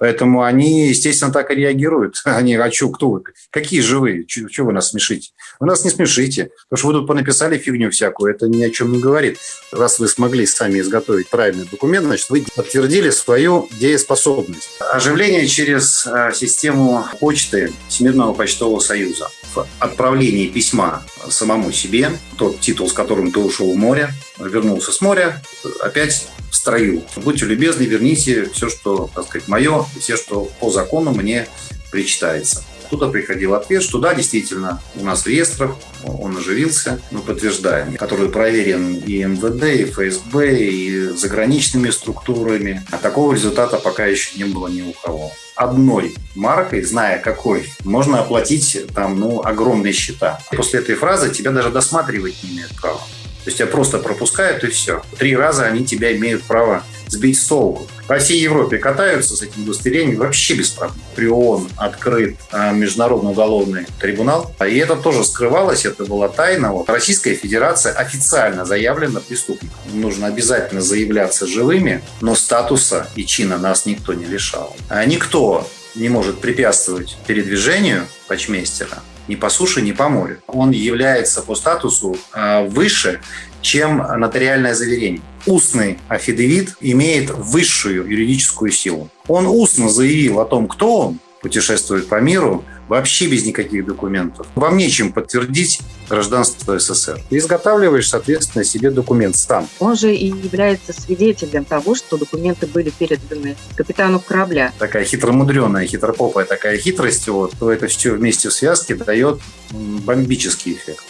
Поэтому они, естественно, так и реагируют. Они, а что, кто вы? Какие живые? Чего вы нас смешите? Вы нас не смешите. Потому что вы тут понаписали фигню всякую. Это ни о чем не говорит. Раз вы смогли сами изготовить правильный документ, значит, вы подтвердили свою дееспособность. Оживление через э, систему почты Всемирного почтового союза. В отправлении письма самому себе, тот титул, с которым ты ушел в море, вернулся с моря, опять строю. Будьте любезны, верните все, что, так сказать, мое, все, что по закону мне причитается. Туда приходил ответ, что да, действительно, у нас в реестрах он оживился, мы подтверждаем, который проверен и МВД, и ФСБ, и заграничными структурами. А такого результата пока еще не было ни у кого. Одной маркой, зная какой, можно оплатить там, ну, огромные счета. После этой фразы тебя даже досматривать не имеют права. То есть тебя просто пропускают и все. Три раза они тебя имеют право сбить с толку. По всей Европе катаются с этим удостоверением вообще без проблем. При ООН открыт а, Международный уголовный трибунал. И это тоже скрывалось, это была тайна. Вот. Российская Федерация официально заявлена преступником. Нужно обязательно заявляться живыми, но статуса и чина нас никто не лишал. А никто не может препятствовать передвижению почмейстера ни по суше, ни по морю. Он является по статусу а, выше, чем нотариальное заверение. Устный афидевит имеет высшую юридическую силу. Он устно заявил о том, кто он, путешествует по миру, вообще без никаких документов. Вам нечем подтвердить гражданство СССР. Ты изготавливаешь, соответственно, себе документ сам. Он же и является свидетелем того, что документы были переданы капитану корабля. Такая хитромудреная, хитропопая такая хитрость, вот, то это все вместе в связке дает бомбический эффект.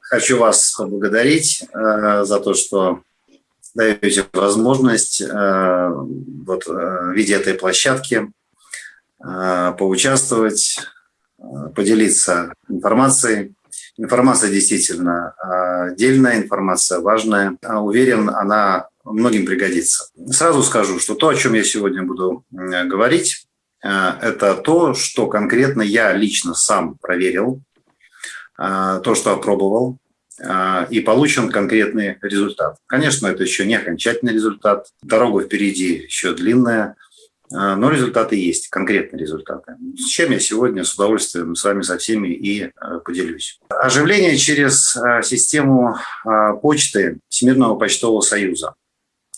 Хочу вас поблагодарить э, за то, что даете возможность э, вот, э, в виде этой площадки э, поучаствовать, поделиться информацией. Информация действительно отдельная, информация важная. Уверен, она многим пригодится. Сразу скажу, что то, о чем я сегодня буду говорить, это то, что конкретно я лично сам проверил, то, что опробовал, а, и получен конкретный результат. Конечно, это еще не окончательный результат, дорога впереди еще длинная, а, но результаты есть, конкретные результаты. С чем я сегодня с удовольствием с вами со всеми и а, поделюсь. Оживление через систему почты Всемирного почтового союза.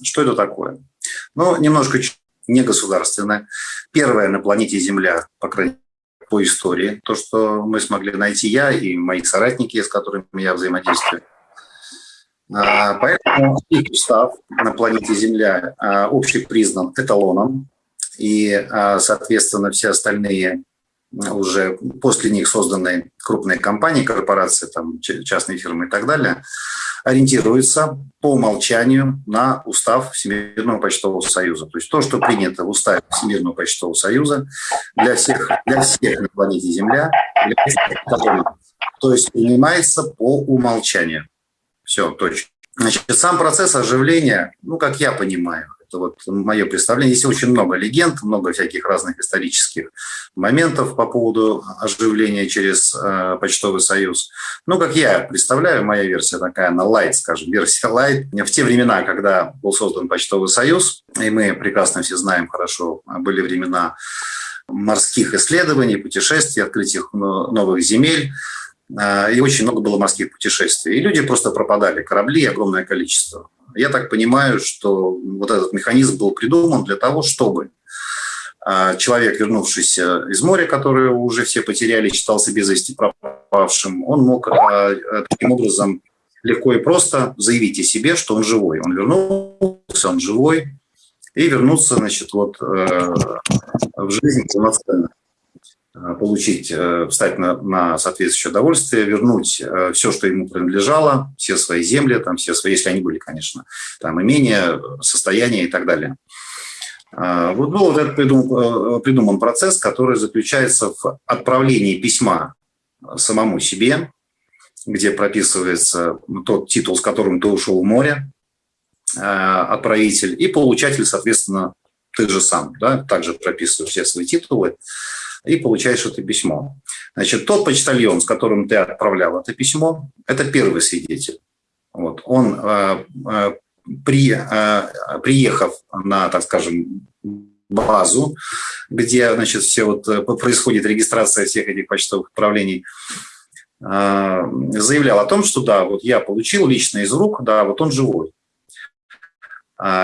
Что это такое? Ну, немножко не государственное. Первое на планете Земля, по крайней по истории, то, что мы смогли найти я и мои соратники, с которыми я взаимодействую. А, поэтому их устав на планете Земля а, общепризнан эталоном, и, а, соответственно, все остальные уже после них созданные крупные компании, корпорации, там, частные фирмы и так далее, ориентируется по умолчанию на устав Всемирного почтового союза. То есть то, что принято в уставе Всемирного почтового союза для всех, для всех на планете Земля, для всех, то есть принимается по умолчанию. Все, точно. Значит, сам процесс оживления, ну, как я понимаю, это вот мое представление. Здесь очень много легенд, много всяких разных исторических моментов по поводу оживления через э, почтовый союз. Ну, как я представляю, моя версия такая, она light, скажем, версия light. В те времена, когда был создан почтовый союз, и мы прекрасно все знаем хорошо, были времена морских исследований, путешествий, открытия новых земель, э, и очень много было морских путешествий. И люди просто пропадали, корабли огромное количество. Я так понимаю, что вот этот механизм был придуман для того, чтобы а, человек, вернувшийся из моря, которое уже все потеряли, считался без вести пропавшим, он мог а, таким образом легко и просто заявить о себе, что он живой. Он вернулся, он живой, и вернуться, значит, вот э, в жизнь полноценно. Э, получить, э, встать на, на соответствующее удовольствие, вернуть э, все, что ему принадлежало, все свои земли, там, все свои, если они были, конечно, там, имения, состояния и так далее. Вот был вот этот придум, придуман процесс, который заключается в отправлении письма самому себе, где прописывается тот титул, с которым ты ушел в море, отправитель, и получатель, соответственно, ты же сам, да, также прописываешь все свои титулы и получаешь это письмо. Значит, тот почтальон, с которым ты отправлял это письмо, это первый свидетель. Вот. Он, при, приехав на, так скажем, базу, где значит, все вот происходит регистрация всех этих почтовых отправлений, заявлял о том, что да, вот я получил лично из рук, да, вот он живой.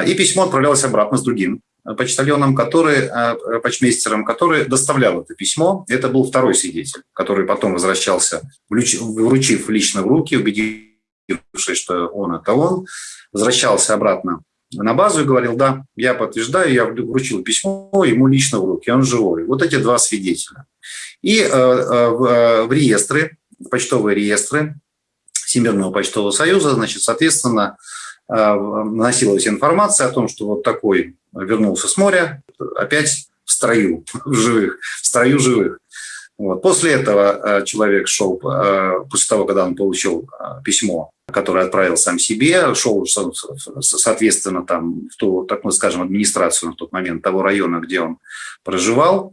И письмо отправлялось обратно с другим почтальоном, который, э, почмейстером, который доставлял это письмо. Это был второй свидетель, который потом возвращался, вручив лично в руки, убедившись, что он это он, возвращался обратно на базу и говорил, да, я подтверждаю, я вручил письмо ему лично в руки, он живой. Вот эти два свидетеля. И э, э, в, в реестры, почтовые реестры Всемирного почтового союза, значит, соответственно, наносилась информация о том, что вот такой вернулся с моря, опять в строю живых, в строю живых. Вот. После этого э, человек шел, э, после того, когда он получил э, письмо, которое отправил сам себе, шел, соответственно, там, в ту, так мы скажем, администрацию на тот момент того района, где он проживал,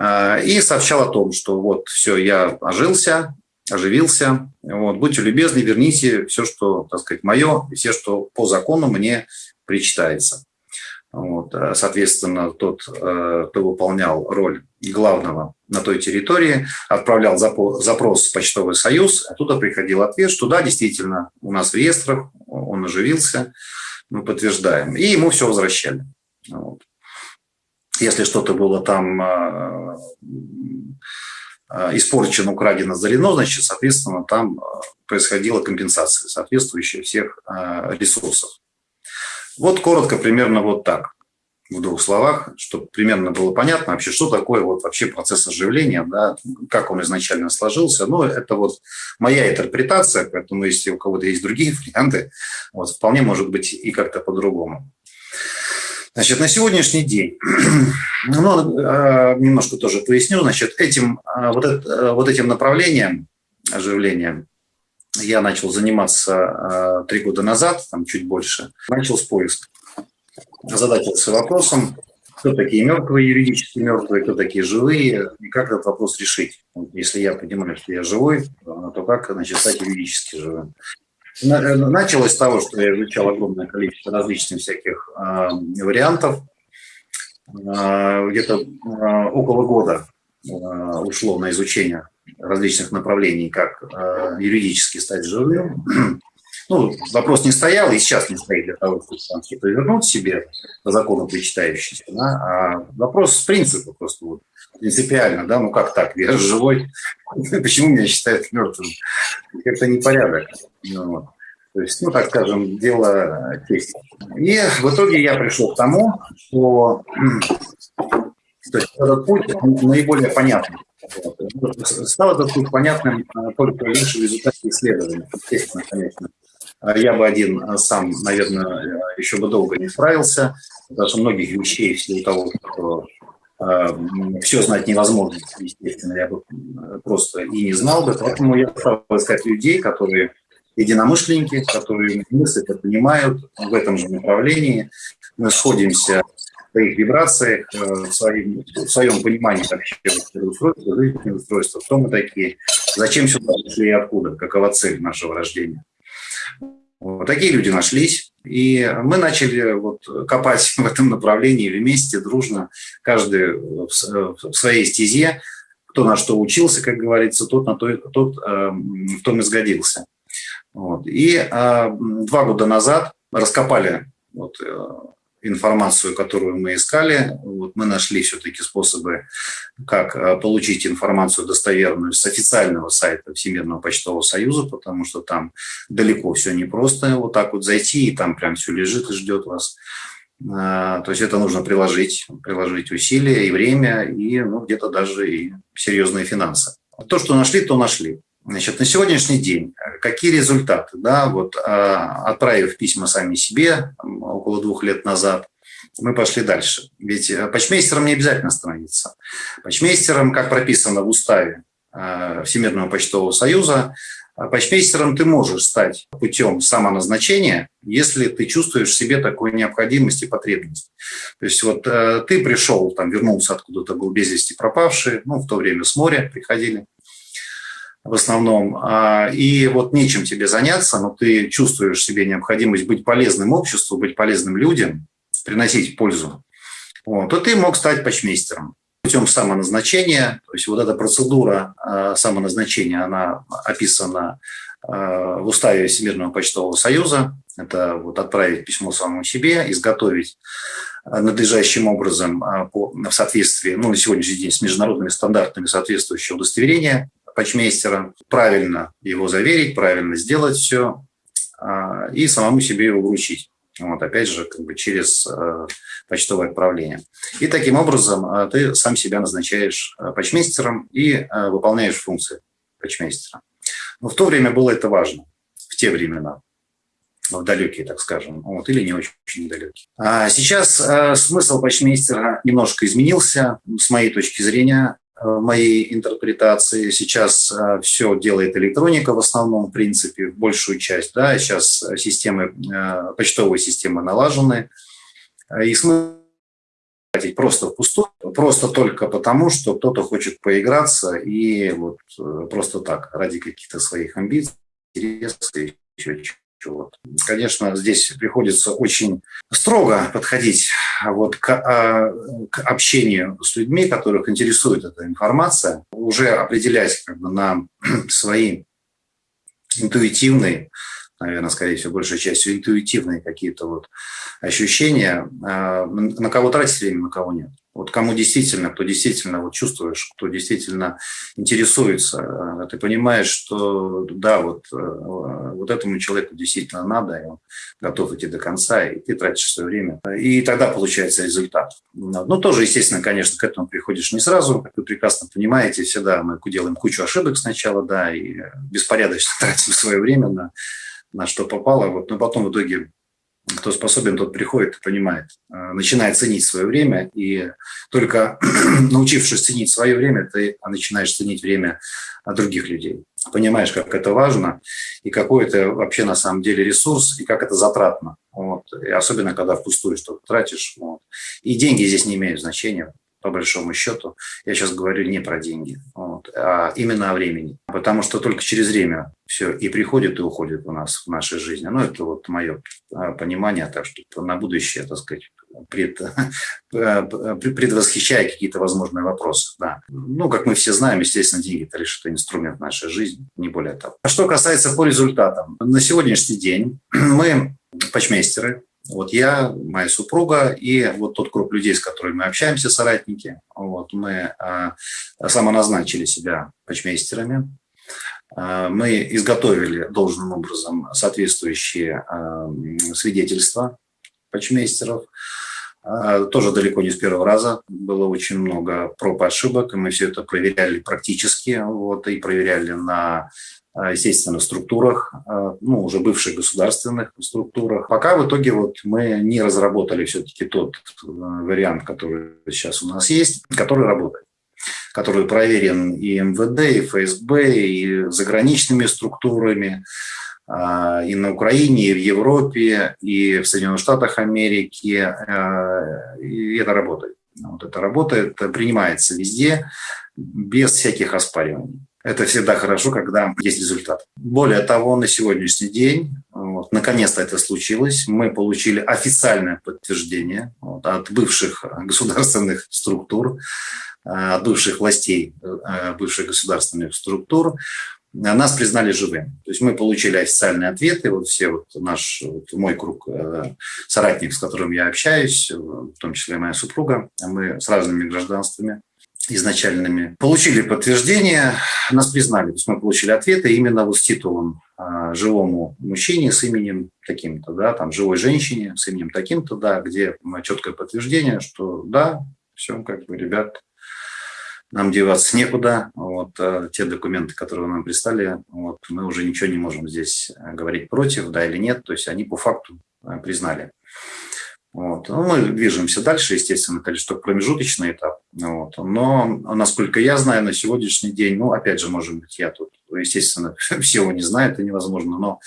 и сообщал о том, что вот все, я ожился, оживился, вот, будьте любезны, верните все, что, так сказать, мое, все, что по закону мне причитается. Вот, э, соответственно, тот, э, кто выполнял роль главного на той территории, отправлял запрос в почтовый союз, оттуда приходил ответ, что да, действительно, у нас в реестрах, он оживился, мы подтверждаем. И ему все возвращали. Вот. Если что-то было там э, испорчено, украдено, залено, значит, соответственно, там происходила компенсация соответствующая всех ресурсов. Вот коротко, примерно вот так, в двух словах, чтобы примерно было понятно вообще, что такое вот вообще процесс оживления, да, как он изначально сложился. Ну, это вот моя интерпретация, поэтому если у кого-то есть другие варианты, вот, вполне может быть и как-то по-другому. Значит, на сегодняшний день, ну, а, немножко тоже поясню, значит, этим, а, вот, это, вот этим направлением оживления я начал заниматься э, три года назад, там чуть больше, начал с поиска. Задачился вопросом, кто такие мертвые, юридически мертвые, кто такие живые, и как этот вопрос решить. Если я понимаю, что я живой, то как значит, стать юридически живым. Э, началось с того, что я изучал огромное количество различных всяких э, вариантов. Э, где-то э, около года ушло на изучение различных направлений, как юридически стать живым. Ну, вопрос не стоял и сейчас не стоит для того, чтобы там типа вернуть себе по закону причитающийся, да, а вопрос с принципа просто вот принципиально, да, ну как так, я живой, почему меня считают мертвым? Это непорядок. Ну, вот. То есть, ну, так скажем, дело чести. И в итоге я пришел к тому, что то есть этот путь наиболее понятный. Стало этот путь понятным а, только лишь в результате исследования, естественно, конечно. Я бы один а, сам, наверное, еще бы долго не справился, потому что многих вещей в силу того, что все знать невозможно, естественно, я бы просто и не знал бы. Поэтому я стал искать людей, которые единомышленники, которые мыслят и понимают в этом же направлении. Мы сходимся своих вибрациях, э, в своем, в своем понимании вообще устройства, жизненного устройства, кто мы такие, зачем сюда пришли и откуда, какова цель нашего рождения. Вот такие люди нашлись, и мы начали вот копать в этом направлении вместе, дружно, каждый в своей стезе, кто на что учился, как говорится, тот, на то, тот э, в том и сгодился. Вот. И э, два года назад раскопали вот, э, информацию, которую мы искали. Вот мы нашли все-таки способы, как э, получить информацию достоверную с официального сайта Всемирного почтового союза, потому что там далеко все непросто вот так вот зайти, и там прям все лежит и ждет вас. А, то есть это нужно приложить, приложить усилия и время, и ну, где-то даже и серьезные финансы. То, что нашли, то нашли. Значит, на сегодняшний день э, какие результаты? Да, вот, а, отправив письма сами себе около двух лет назад, мы пошли дальше. Ведь э, почмейстером не обязательно становиться. Почмейстером, как прописано в уставе э, Всемирного почтового союза, почмейстером ты можешь стать путем самоназначения, если ты чувствуешь в себе такую необходимость и потребность. То есть вот ты пришел, там, вернулся откуда-то, был без вести пропавший, ну, в то время с моря приходили, в основном, а, и вот нечем тебе заняться, но ты чувствуешь себе необходимость быть полезным обществу, быть полезным людям, приносить пользу, вот, то ты мог стать почмейстером путем самоназначения. То есть вот эта процедура а, самоназначения, она описана а, в уставе Всемирного почтового союза. Это вот отправить письмо самому себе, изготовить надлежащим образом в соответствии, ну, на сегодняшний день с международными стандартами соответствующее удостоверение почмейстера, правильно его заверить, правильно сделать все а, и самому себе его вручить. Вот, опять же, как бы через э, почтовое отправление. И таким образом э, ты сам себя назначаешь э, почмейстером и выполняешь функции почмейстера. Но в то время было это важно, в те времена, в далекие, так скажем, вот, или не очень, очень далекие. А сейчас смысл почмейстера немножко изменился, с моей точки зрения. Э, моей интерпретации. Сейчас э, все делает электроника в основном, в принципе, большую часть. Да, сейчас системы, э, почтовые системы налажены. И смысл тратить просто впустую, просто только потому, что кто-то хочет поиграться и вот просто так, ради каких-то своих амбиций, интересов и еще вот. Конечно, здесь приходится очень строго подходить вот к, а, к общению с людьми, которых интересует эта информация, уже определять как бы на свои интуитивные, наверное, скорее всего, большей частью интуитивные какие-то вот ощущения, а, на кого тратить время, на кого нет. Вот кому действительно, кто действительно вот чувствуешь, кто действительно интересуется, э, ты понимаешь, что да, вот, э, вот этому человеку действительно надо, и он готов идти до конца, и ты тратишь свое время. И тогда получается результат. Ну, тоже, естественно, конечно, к этому приходишь не сразу, как вы прекрасно понимаете, всегда мы делаем кучу ошибок сначала, да, и беспорядочно тратим свое время на, на что попало, вот, но потом в итоге кто способен, тот приходит и понимает, э, начинает ценить свое время, и только научившись ценить свое время, ты начинаешь ценить время других людей. Понимаешь, как это важно, и какой это вообще на самом деле ресурс, и как это затратно. Вот. И особенно, когда впустую что-то тратишь. Вот. И деньги здесь не имеют значения по большому счету. Я сейчас говорю не про деньги, вот, а именно о времени. Потому что только через время все и приходит, и уходит у нас в нашей жизни. Ну, это вот мое а, понимание, так что на будущее, так сказать, пред, предвосхищая какие-то возможные вопросы. Да. Ну, как мы все знаем, естественно, деньги – это лишь инструмент нашей жизни, не более того. А что касается по результатам. На сегодняшний день мы, почмейстеры, вот я, моя супруга и вот тот круг людей, с которыми мы общаемся, соратники, вот мы а, самоназначили себя почмейстерами. А, мы изготовили должным образом соответствующие а, свидетельства почмейстеров. А, тоже далеко не с первого раза. Было очень много проб и ошибок, и мы все это проверяли практически, вот, и проверяли на а, естественно, структурах, а, ну, уже бывших государственных структурах. Пока в итоге вот мы не разработали все-таки тот э, вариант, который сейчас у нас есть, который работает который проверен и МВД, и ФСБ, и заграничными структурами, а, и на Украине, и в Европе, и в Соединенных Штатах Америки, и это работает. Вот это работает, принимается везде, без всяких оспариваний. Это всегда хорошо, когда есть результат. Более того, на сегодняшний день, вот, наконец-то это случилось, мы получили официальное подтверждение вот, от бывших государственных структур, э, от бывших властей э, бывших государственных структур, нас признали живым. То есть мы получили официальные ответы, вот все вот наш, вот мой круг э, соратников, с которым я общаюсь, в том числе моя супруга, мы с разными гражданствами, изначальными, получили подтверждение, нас признали. То есть мы получили ответы именно вот с титулом а, живому мужчине с именем таким-то, да, там живой женщине с именем таким-то, да, где четкое подтверждение, что да, все, как бы, ребят, нам деваться некуда. Вот а, те документы, которые нам прислали, вот, мы уже ничего не можем здесь говорить против, да или нет. То есть они по факту а, признали. Вот. Ну, мы движемся дальше, естественно, это только промежуточный этап. Вот. Но, насколько я знаю, на сегодняшний день, ну, опять же, может быть, я тут, естественно, всего не знаю, это невозможно, но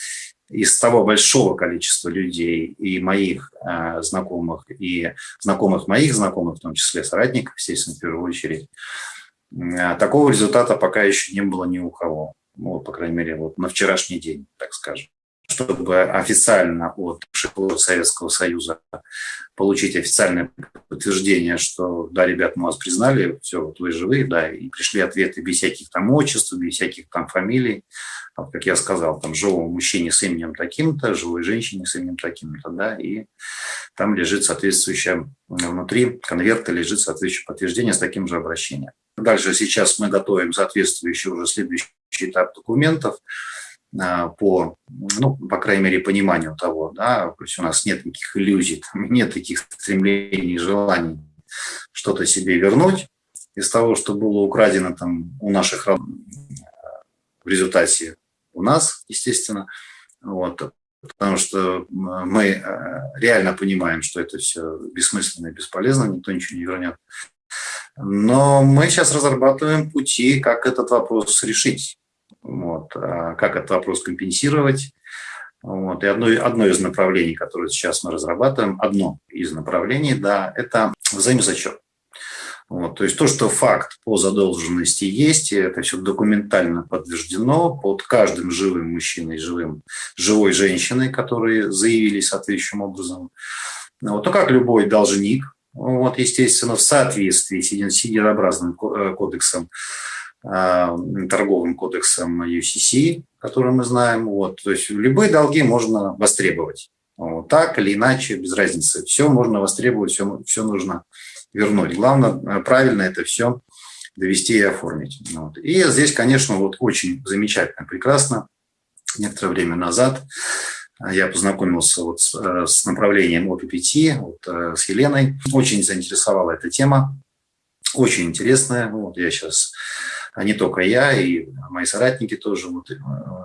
из того большого количества людей и моих э, знакомых, и знакомых моих знакомых, в том числе соратников, естественно, в первую очередь, э, такого результата пока еще не было ни у кого. ну, по крайней мере, вот на вчерашний день, так скажем чтобы официально от Советского Союза получить официальное подтверждение, что да, ребят, мы вас признали, все, вот вы живые, да, и пришли ответы без всяких там отчеств, без всяких там фамилий, вот, как я сказал, там живому мужчине с именем таким-то, живой женщине с именем таким-то, да, и там лежит соответствующее, внутри конверта лежит соответствующее подтверждение с таким же обращением. Дальше сейчас мы готовим соответствующий уже следующий этап документов, а, по, ну, по крайней мере, пониманию того, да, то есть у нас нет никаких иллюзий, нет таких стремлений, желаний что-то себе вернуть из того, что было украдено там у наших в результате у нас, естественно, вот, потому что мы э, реально понимаем, что это все бессмысленно и бесполезно, никто ничего не вернет. Но мы сейчас разрабатываем пути, как этот вопрос решить. Вот. А как этот вопрос компенсировать? Вот. И одно, одно из направлений, которое сейчас мы разрабатываем, одно из направлений, да, это взаимозачет. Вот, то есть то, что факт по задолженности есть, и это все документально подтверждено под каждым живым мужчиной, живым, живой женщиной, которые заявили соответствующим образом. Вот, то как любой должник, вот, естественно, в соответствии с единообразным э, кодексом торговым кодексом UCC, который мы знаем. Вот. То есть любые долги можно востребовать. Вот. Так или иначе, без разницы. Все можно востребовать, все, все нужно вернуть. Главное, э, правильно это все довести и оформить. Вот. И здесь, конечно, вот очень замечательно, прекрасно. Некоторое время назад я познакомился вот с, э, с направлением OPPT, вот, э, с Еленой. Очень заинтересовала эта тема. Очень интересная. Вот я сейчас не только я, и мои соратники тоже вот, э,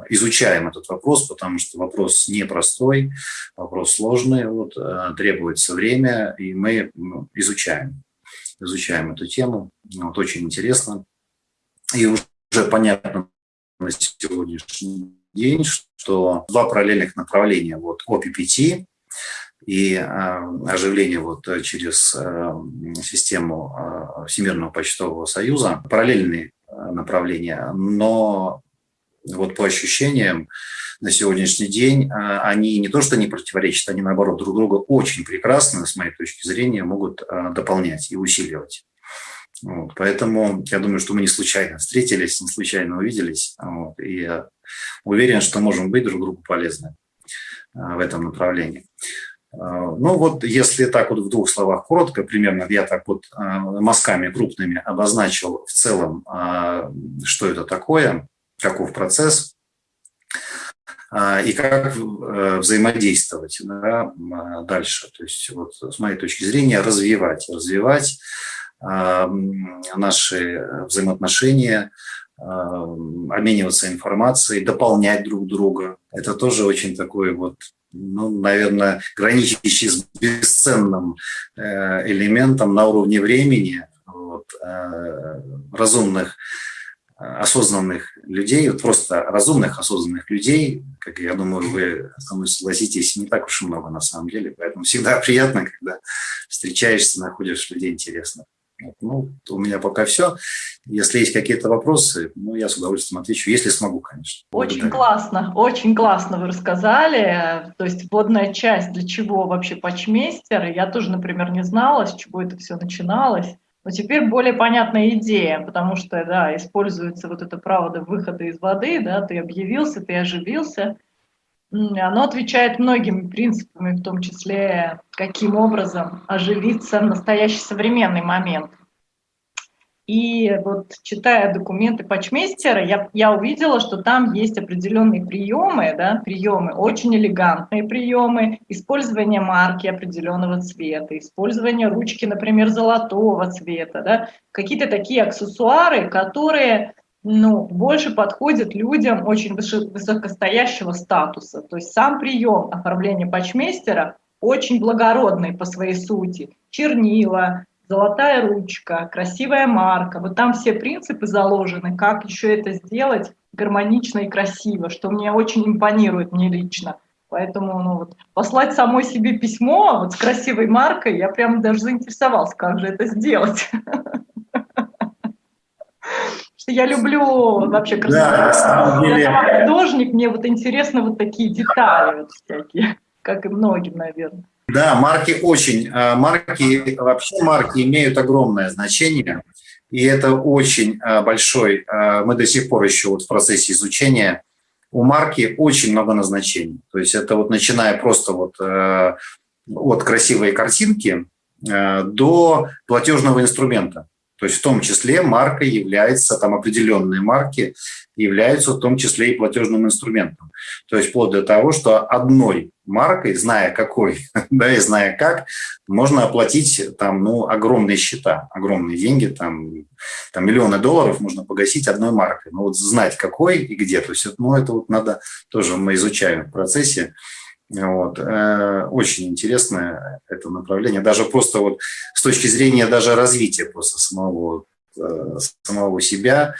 изучаем этот вопрос, потому что вопрос непростой, вопрос сложный, вот, э, требуется время, и мы ну, изучаем, изучаем эту тему. Вот, очень интересно. И уже понятно на сегодняшний день, что два параллельных направления, вот ОППТ и э, оживление вот через систему Всемирного почтового союза, параллельные направления, но вот по ощущениям на сегодняшний день а, они не то что не противоречат, они наоборот друг друга очень прекрасно, с моей точки зрения, могут а, дополнять и усиливать. Вот, поэтому я думаю, что мы не случайно встретились, не случайно увиделись. Вот, и уверен, что можем быть друг другу полезны в этом направлении. А, ну вот, если так вот в двух словах коротко, примерно я так вот а, мазками крупными обозначил в целом, а, что это такое, каков процесс и как э, взаимодействовать да, дальше. То есть вот с моей точки зрения развивать, развивать наши взаимоотношения, обмениваться информацией, дополнять друг друга. Это тоже очень такой вот ну, наверное, граничащий с бесценным э, элементом на уровне времени вот, э, разумных, осознанных людей, вот просто разумных, осознанных людей, как я думаю, вы со мной согласитесь, не так уж и много на самом деле, поэтому всегда приятно, когда встречаешься, находишь людей интересных. Ну, у меня пока все. Если есть какие-то вопросы, ну, я с удовольствием отвечу, если смогу, конечно. Очень Благодарю. классно, очень классно вы рассказали. То есть вводная часть, для чего вообще почмейстер. Я тоже, например, не знала, с чего это все начиналось. Но теперь более понятная идея, потому что, да, используется вот это право до выхода из воды, да, ты объявился, ты оживился – оно отвечает многими принципами, в том числе, каким образом оживиться настоящий современный момент. И вот читая документы почмейстера, я, я увидела, что там есть определенные приемы, да, приемы, очень элегантные приемы, использование марки определенного цвета, использование ручки, например, золотого цвета, да, какие-то такие аксессуары, которые ну, больше подходит людям очень высокостоящего статуса. То есть сам прием оформления патчмейстера очень благородный по своей сути. Чернила, золотая ручка, красивая марка. Вот там все принципы заложены, как еще это сделать гармонично и красиво, что мне очень импонирует мне лично. Поэтому ну, вот, послать самой себе письмо вот, с красивой маркой, я прям даже заинтересовалась, как же это сделать. Я люблю вообще красоту. Я сама художник, мне вот интересно вот такие детали вот всякие, как и многим, наверное. Да, марки очень, а, марки, вообще марки имеют огромное значение, и это очень а, большой, а, мы до сих пор еще вот в процессе изучения, у марки очень много назначений. То есть это вот начиная просто вот от красивой картинки до платежного инструмента. То есть в том числе марка является, там определенные марки являются в том числе и платежным инструментом. То есть вплоть до того, что одной маркой, зная какой, да, и зная как, можно оплатить там, ну, огромные счета, огромные деньги, там, там миллионы долларов можно погасить одной маркой. Но вот знать какой и где, то есть, ну, это вот надо тоже мы изучаем в процессе. Вот. Э, очень интересное это направление. Даже просто вот с точки зрения даже развития просто самого, э, самого себя,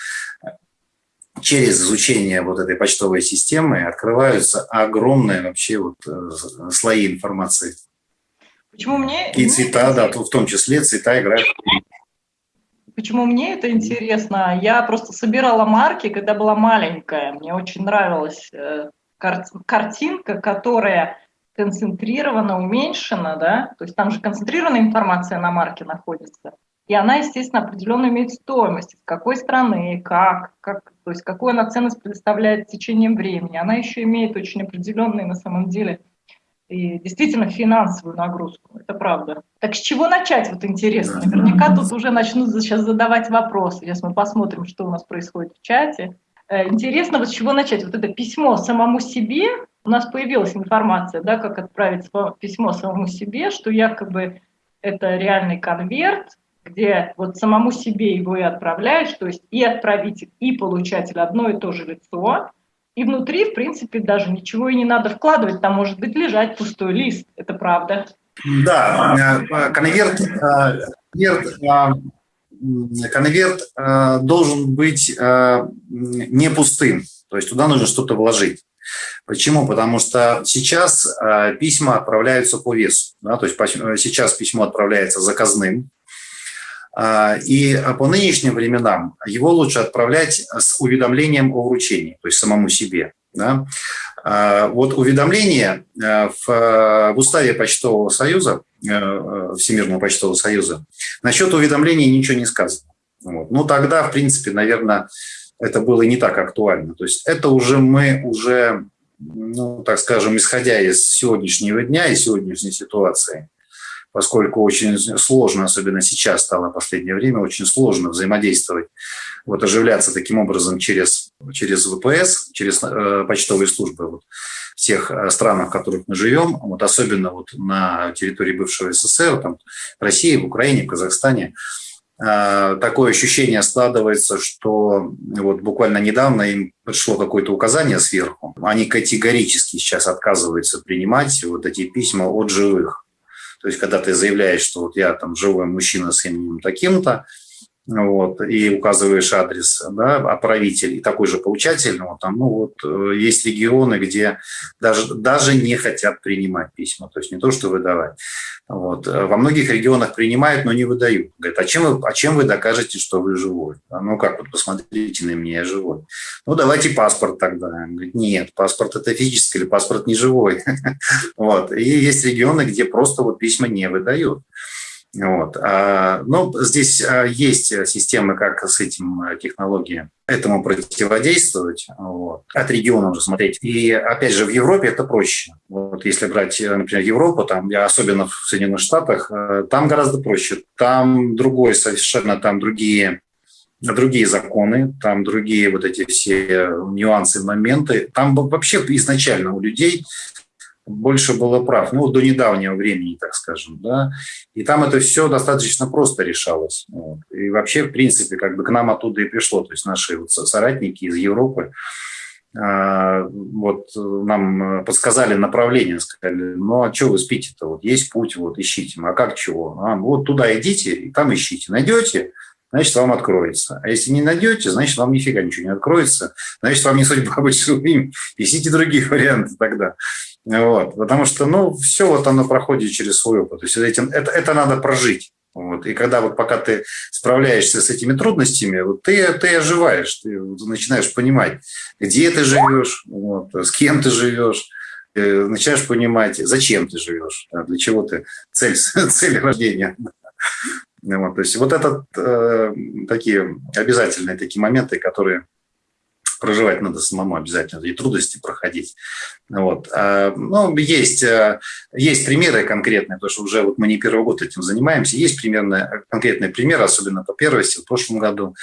через изучение вот этой почтовой системы открываются огромные вообще вот э, слои информации. Почему мне... И цвета, да, в том числе цвета играют. Почему мне это интересно? Я просто собирала марки, когда была маленькая. Мне очень нравилась картинка, которая концентрирована, уменьшена, да, то есть там же концентрированная информация на марке находится, и она, естественно, определенно имеет стоимость, с какой страны, как, как, то есть какую она ценность предоставляет в течение времени. Она еще имеет очень определенные, на самом деле, и действительно финансовую нагрузку, это правда. Так с чего начать, вот интересно? Наверняка тут уже начнут сейчас задавать вопросы. Сейчас мы посмотрим, что у нас происходит в чате. Э, интересно, вот с чего начать? Вот это письмо самому себе, у нас появилась информация, да, как отправить письмо самому себе, что якобы это реальный конверт, где вот самому себе его и отправляешь, то есть и отправитель, и получатель одно и то же лицо, и внутри, в принципе, даже ничего и не надо вкладывать, там может быть лежать пустой лист, это правда. Да, э, конверт, конверт конверт э, должен быть э, не пустым, то есть туда нужно что-то вложить. Почему? Потому что сейчас э, письма отправляются по весу. Да? То есть сейчас письмо отправляется заказным, и по нынешним временам его лучше отправлять с уведомлением о вручении, то есть самому себе. Да? Вот уведомление в, в уставе Почтового союза Э, Всемирного почтового союза. Насчет уведомлений ничего не сказано. Вот. Ну, тогда, в принципе, наверное, это было не так актуально. То есть это уже мы уже, ну, так скажем, исходя из сегодняшнего дня и сегодняшней ситуации, поскольку очень сложно, особенно сейчас стало в последнее время, очень сложно взаимодействовать, вот оживляться таким образом через, через ВПС, через э, почтовые службы. Вот тех э, странах, в которых мы живем, вот особенно вот на территории бывшего СССР, там, России, в Украине, в Казахстане, э, такое ощущение складывается, что вот буквально недавно им пришло какое-то указание сверху. Они категорически сейчас отказываются принимать вот эти письма от живых. То есть, когда ты заявляешь, что вот я там живой мужчина с именем таким-то, вот, и указываешь адрес, да, отправитель и такой же получатель, ну, там, ну, вот, э, есть регионы, где даже, даже не хотят принимать письма, то есть не то, что выдавать. Вот. Во многих регионах принимают, но не выдают. Говорят, а чем вы, а чем вы докажете, что вы живой? А ну как, вот посмотрите на меня, я живой. Ну, давайте паспорт тогда. Он говорит, нет, паспорт это физический или паспорт не живой. Вот. И есть регионы, где просто вот письма не выдают. Вот. А, ну, здесь а, есть системы, как с этим а, технологии этому противодействовать, вот. от региона уже смотреть. И опять же, в Европе это проще. Вот если брать, например, Европу, там, особенно в Соединенных Штатах, там гораздо проще. Там другой совершенно, там другие другие законы, там другие вот эти все нюансы, моменты. Там вообще изначально у людей больше было прав, ну, до недавнего времени, так скажем, да, и там это все достаточно просто решалось. Вот. И вообще, в принципе, как бы к нам оттуда и пришло, то есть наши вот соратники из Европы, а, вот нам подсказали направление, сказали, ну а что вы спите-то, вот есть путь, вот ищите, а как чего? А, вот туда идите и там ищите, найдете, значит, вам откроется. А если не найдете, значит, вам нифига ничего не откроется, значит, вам не судьба быть живым, ищите другие варианты тогда. Вот, потому что, ну, все вот оно проходит через свой опыт. То есть этим, это, это надо прожить. Вот. И когда вот пока ты справляешься с этими трудностями, вот ты, ты оживаешь, ты начинаешь понимать, где ты живешь, вот, с кем ты живешь, э, начинаешь понимать, зачем ты живешь, для чего ты, цель, цель рождения. Вот, то есть вот это э, такие обязательные такие моменты, которые проживать надо самому обязательно, и трудности проходить. Вот. А, ну, есть, э, есть примеры конкретные, потому что уже вот мы не первый год этим занимаемся, есть примерно конкретные примеры, особенно по первости в прошлом году.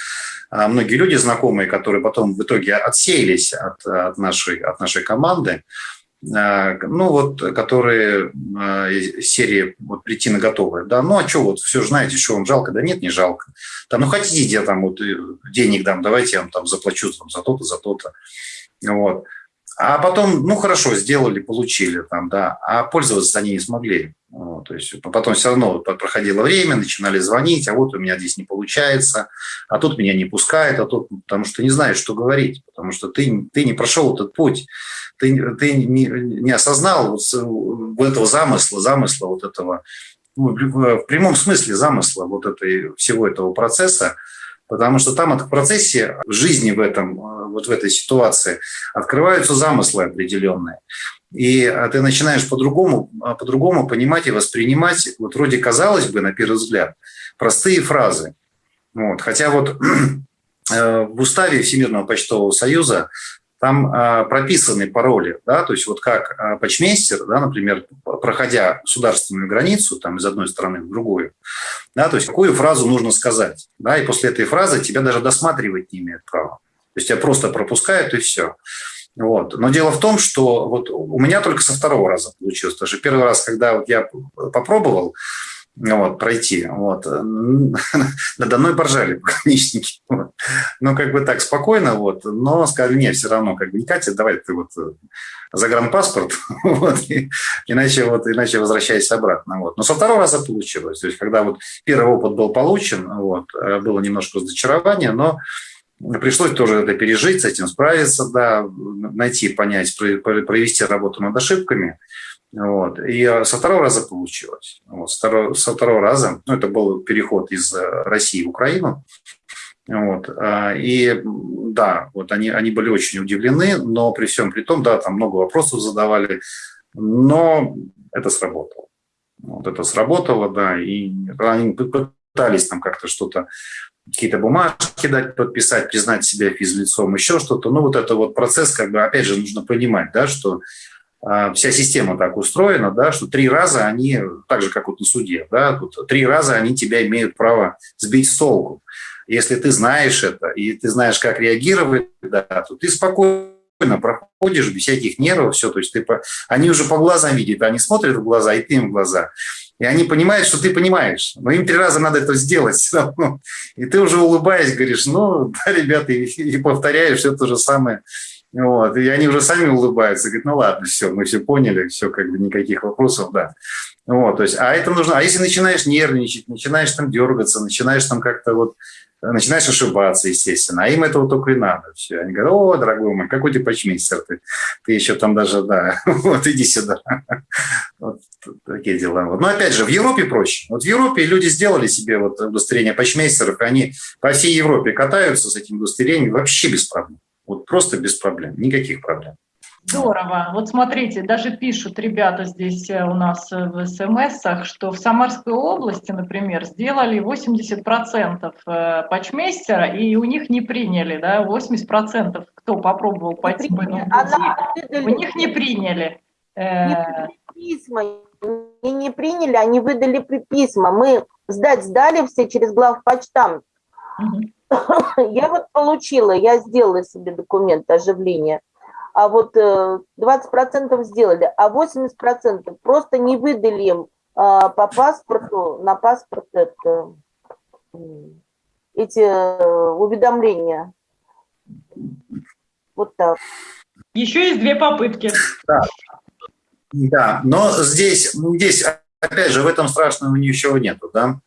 А, многие люди знакомые, которые потом в итоге отсеялись от, от, нашей, от нашей команды, ну вот, которые из серии вот прийти на готовое, да, ну а что вот, все же знаете, что вам жалко, да нет, не жалко, там, ну хотите, я там вот э, денег дам, давайте я вам там заплачу там, за то-то, за то-то, вот, а потом, ну хорошо, сделали, получили там, да, а пользоваться они не смогли, вот, то есть потом все равно проходило время, начинали звонить, а вот у меня здесь не получается, а тут меня не пускают, а тут, потому что не знаешь, что говорить, потому что ты, ты не прошел этот путь, ты, ты не, не осознал вот этого замысла, замысла вот этого, ну, в прямом смысле замысла вот этой, всего этого процесса, потому что там в процессе жизни в этом, вот в этой ситуации открываются замыслы определенные. И ты начинаешь по-другому по -другому понимать и воспринимать, вот вроде казалось бы, на первый взгляд, простые фразы. Вот. Хотя вот э, в уставе Всемирного почтового союза там а, прописаны пароли, да, то есть вот как а, почмейстер, да, например, проходя государственную границу там из одной страны в другую, да, то есть какую фразу нужно сказать, да, и после этой фразы тебя даже досматривать не имеют права. То есть тебя просто пропускают и все. Вот. Но дело в том, что вот у меня только со второго раза получилось. Потому что первый раз, когда вот я попробовал, вот, пройти. Вот. Надо мной поржали пограничники. Вот. Ну, как бы так спокойно, вот, но сказали, нет, все равно, как бы, не Катя, давай ты вот э, загранпаспорт, вот, и, иначе, вот, иначе возвращайся обратно. Вот. Но со второго раза получилось. То есть, когда вот первый опыт был получен, вот, э, было немножко разочарование, но пришлось тоже это пережить, с этим справиться, да, найти, понять, провести работу над ошибками – вот. И со второго раза получилось. Вот. Со, второго, со второго раза, ну, это был переход из э, России в Украину. Вот. А, и да, вот они, они были очень удивлены, но при всем при том, да, там много вопросов задавали, но это сработало. Вот это сработало, да, и они пытались там как-то что-то, какие-то бумажки дать, подписать, признать себя физлицом, еще что-то. Ну, вот это вот процесс, как бы, опять же, нужно понимать, да, что вся система так устроена, да, что три раза они, так же, как вот на суде, да, тут три раза они тебя имеют право сбить с толку. Если ты знаешь это, и ты знаешь, как реагировать, да, то ты спокойно проходишь без всяких нервов, все, то есть ты по... они уже по глазам видят, они смотрят в глаза, и ты им в глаза. И они понимают, что ты понимаешь. Но им три раза надо это сделать. И ты уже улыбаясь говоришь, ну, да, ребята, и, и повторяешь все то же самое вот, и они уже сами улыбаются, говорят, ну ладно, все, мы все поняли, все, как бы никаких вопросов, да. Вот, то есть, а это нужно, а если начинаешь нервничать, начинаешь там дергаться, начинаешь там как-то вот, начинаешь ошибаться, естественно, а им этого только и надо. Все. Они говорят, о, дорогой мой, какой ты почмейстер, ты, ты еще там даже, да, вот иди сюда. Вот такие дела. Вот. Но опять же, в Европе проще. Вот в Европе люди сделали себе вот удостоверение почмейстеров, и они по всей Европе катаются с этим удостоверением вообще без проблем. Вот просто без проблем, никаких проблем. Здорово. Вот смотрите, даже пишут ребята здесь э, у нас э, в СМСах, что в Самарской области, например, сделали 80% э, патчмейстера, и у них не приняли, да, 80% кто попробовал пойти по этому пути, у них не приняли. Не письма, не, не приняли, они выдали письма. Мы сдать сдали все через главпочтамт. Угу. Я вот получила, я сделала себе документ оживления, а вот 20% э, сделали, а 80% просто не выдали им а, по паспорту, на паспорт это, эти э, уведомления. Вот так. Еще есть две попытки. Да, да но здесь, здесь опять же, в этом страшного ничего нету, да.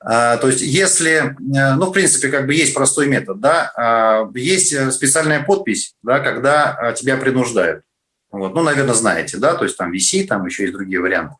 А, то есть, если, э, ну, в принципе, как бы есть простой метод, да, а, есть э, специальная подпись, да, когда а, тебя принуждают. Вот, ну, наверное, знаете, да, то есть там VC, там еще есть другие варианты.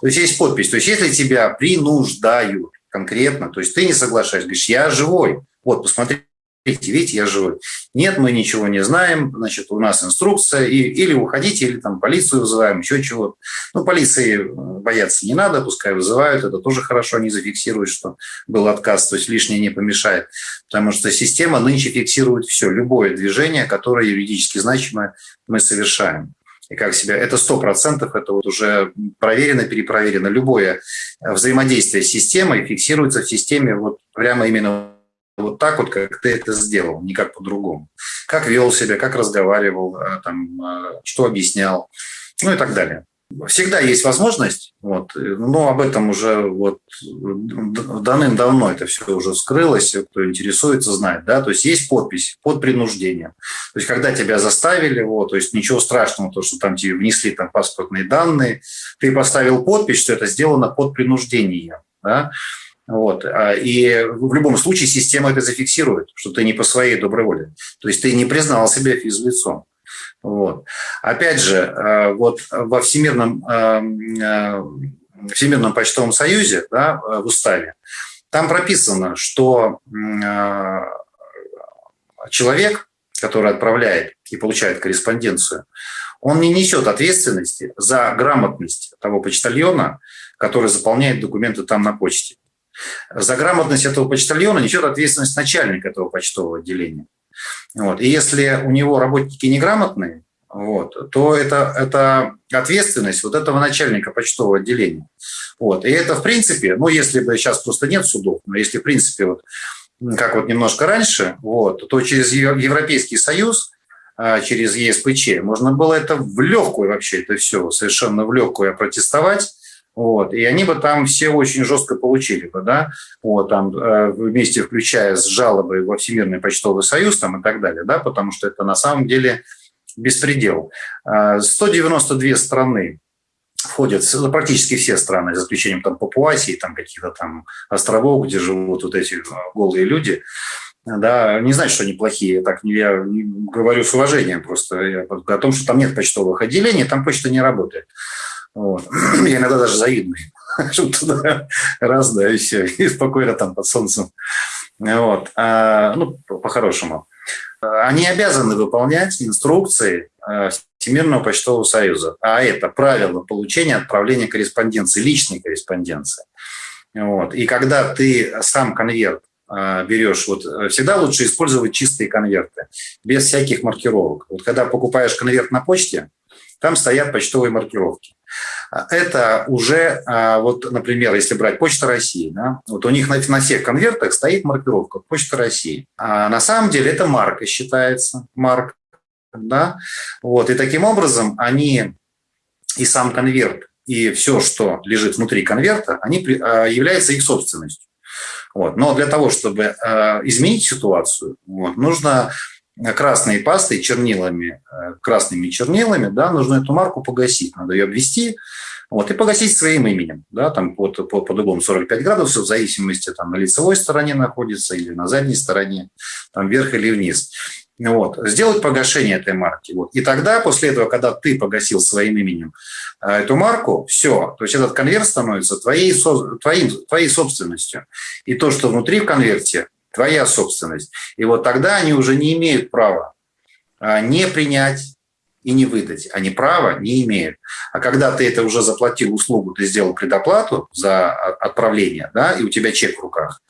То есть есть подпись, то есть если тебя принуждают, конкретно. То есть ты не соглашаешься, говоришь, я живой. Вот, посмотри, видите, я живой. Нет, мы ничего не знаем, значит, у нас инструкция, и, или уходите, или там полицию вызываем, еще чего-то. Ну, полиции э, бояться не надо, пускай вызывают, это тоже хорошо, они зафиксируют, что был отказ, то есть лишнее не помешает, потому что система нынче фиксирует все, любое движение, которое юридически значимое мы совершаем и как себя. Это сто процентов, это вот уже проверено, перепроверено. Любое взаимодействие с системой фиксируется в системе вот прямо именно вот так вот, как ты это сделал, никак по-другому. Как вел себя, как разговаривал, э, там, э, что объяснял, ну и так далее. Всегда есть возможность, вот, но об этом уже вот давным-давно это все уже вскрылось, кто интересуется, знает, да, то есть есть подпись под принуждением. То есть когда тебя заставили, вот, то есть ничего страшного, то, что там тебе внесли там паспортные данные, ты поставил подпись, что это сделано под принуждением, да, вот. А, и в любом случае система это зафиксирует, что ты не по своей доброй воле. То есть ты не признал себя физлицом. Вот. Опять же, а, вот во Всемирном, а, Всемирном почтовом союзе, да, в уставе, там прописано, что человек, который отправляет и получает корреспонденцию, он не несет ответственности за грамотность того почтальона, который заполняет документы там на почте. За грамотность этого почтальона несет ответственность начальник этого почтового отделения. Вот. И если у него работники неграмотные, вот, то это, это ответственность вот этого начальника почтового отделения. Вот. И это, в принципе, ну, если бы сейчас просто нет судов, но если, в принципе, вот, как вот немножко раньше, вот, то через Европейский Союз, а, через ЕСПЧ, можно было это в легкую вообще, это все совершенно в легкую опротестовать, вот, и они бы там все очень жестко получили бы, да, вот, там э, вместе включая с жалобой во Всемирный почтовый союз там и так далее, да, потому что это на самом деле беспредел. 192 э, страны входят, ну, практически все страны, за исключением там Папуасии, там каких-то там островов, где живут вот эти э, голые люди, да, не значит, что они плохие, так я говорю с уважением просто о том, что там нет почтовых отделений, там почта не работает. Вот. Я иногда даже завидую, раз, да, и все, и спокойно там под солнцем. Вот. А, ну, по-хорошему. Они обязаны выполнять инструкции э, Всемирного почтового союза, а это правила получения отправления корреспонденции, личной корреспонденции. Вот. И когда ты сам конверт э, берешь, вот э, всегда лучше использовать чистые конверты, без всяких маркировок. Вот когда покупаешь конверт на почте, там стоят почтовые маркировки. Это уже, а, вот, например, если брать Почта России, да, вот у них на, на всех конвертах стоит маркировка Почта России. А на самом деле это марка считается, марк, да, вот, и таким образом они и сам конверт, и все, что лежит внутри конверта, они а, являются их собственностью. Вот. Но для того, чтобы а, изменить ситуацию, вот, нужно красной пастой, чернилами, э, красными чернилами, да, нужно эту марку погасить, надо ее обвести, вот, и погасить своим именем, да, там под, под, под углом 45 градусов, в зависимости, там, на лицевой стороне находится или на задней стороне, там, вверх или вниз. Вот, сделать погашение этой марки. Вот. И тогда, после этого, когда ты погасил своим именем э, эту марку, все, то есть этот конверт становится твоей, твоим, твоей собственностью. И то, что внутри в конверте, твоя собственность. И вот тогда они уже не имеют права а, не принять и не выдать. Они права не имеют. А когда ты это уже заплатил услугу, ты сделал предоплату за отправление, да, и у тебя чек в руках,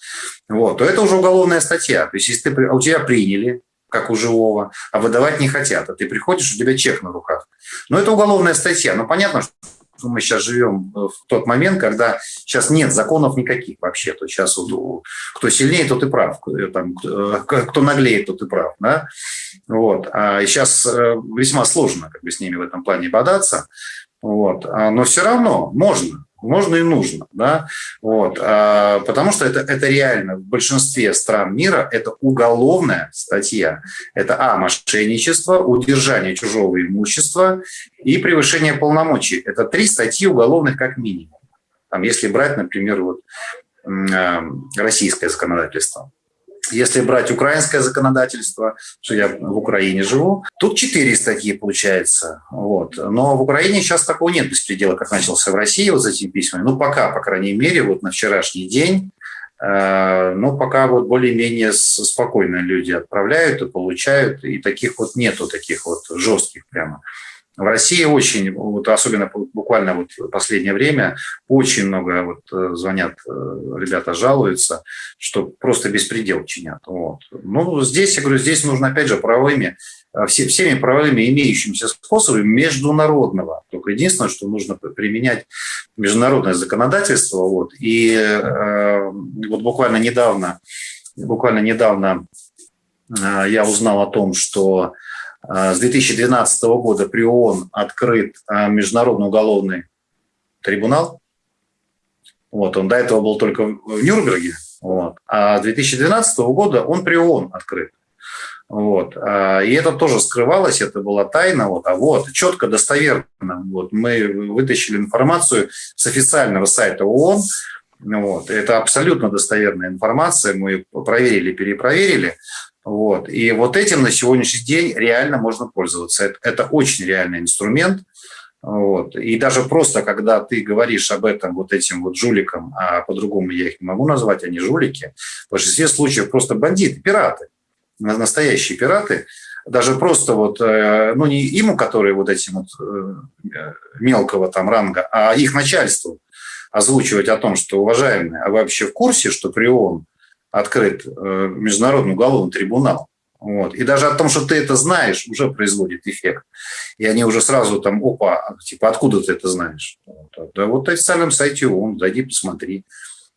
вот, то это уже уголовная статья. То есть если ты, а у тебя приняли, как у живого, а выдавать не хотят, а ты приходишь, у тебя чек на руках. Но это уголовная статья. Но понятно, что мы сейчас живем в тот момент, когда сейчас нет законов никаких вообще. То сейчас вот, кто сильнее, тот и прав. Там, кто наглеет, тот и прав. Да? Вот. А сейчас э, весьма сложно как бы, с ними в этом плане бодаться. Вот. А, но все равно можно можно и нужно, да, вот, а, потому что это, это реально в большинстве стран мира это уголовная статья. Это, а, мошенничество, удержание чужого имущества и превышение полномочий. Это три статьи уголовных как минимум. Там, если брать, например, вот, а, российское законодательство. Если брать украинское законодательство, что я в Украине живу, тут четыре статьи получается. Вот. Но в Украине сейчас такого нет беспредела, как начался в России вот с этими письмами. Ну, пока, по крайней мере, вот на вчерашний день Э, но пока вот более-менее спокойно люди отправляют и получают, и таких вот нету, таких вот жестких прямо. В России очень, вот особенно буквально вот последнее время, очень много вот э, звонят, э, ребята жалуются, что просто беспредел чинят. Вот. Ну, здесь, я говорю, здесь нужно, опять же, правовыми, э, все, всеми правовыми имеющимися способами международного. Только единственное, что нужно применять международное законодательство. Вот. И вот буквально недавно, буквально недавно я узнал о том, что с 2012 года при ООН открыт а, Международный уголовный трибунал. Вот, он до этого был только в Нюрнберге, вот, а с 2012 года он при ООН открыт. Вот. А, и это тоже скрывалось, это была тайна. Вот. А вот, четко, достоверно. Вот. Мы вытащили информацию с официального сайта ООН. Вот. Это абсолютно достоверная информация. Мы проверили, перепроверили. Вот. И вот этим на сегодняшний день реально можно пользоваться. Это, это очень реальный инструмент. Вот. И даже просто, когда ты говоришь об этом вот этим вот жуликам, а по-другому я их не могу назвать, они жулики, в большинстве случаев просто бандиты, пираты, настоящие пираты, даже просто вот, э, ну не ему, которые вот этим вот э, мелкого там ранга, а их начальству озвучивать о том, что, уважаемые, а вы вообще в курсе, что при ООН открыт э, Международный уголовный трибунал. Вот. И даже о том, что ты это знаешь, уже производит эффект. И они уже сразу там, опа, типа, откуда ты это знаешь? Вот. Да вот на официальном сайте ООН, зайди, посмотри.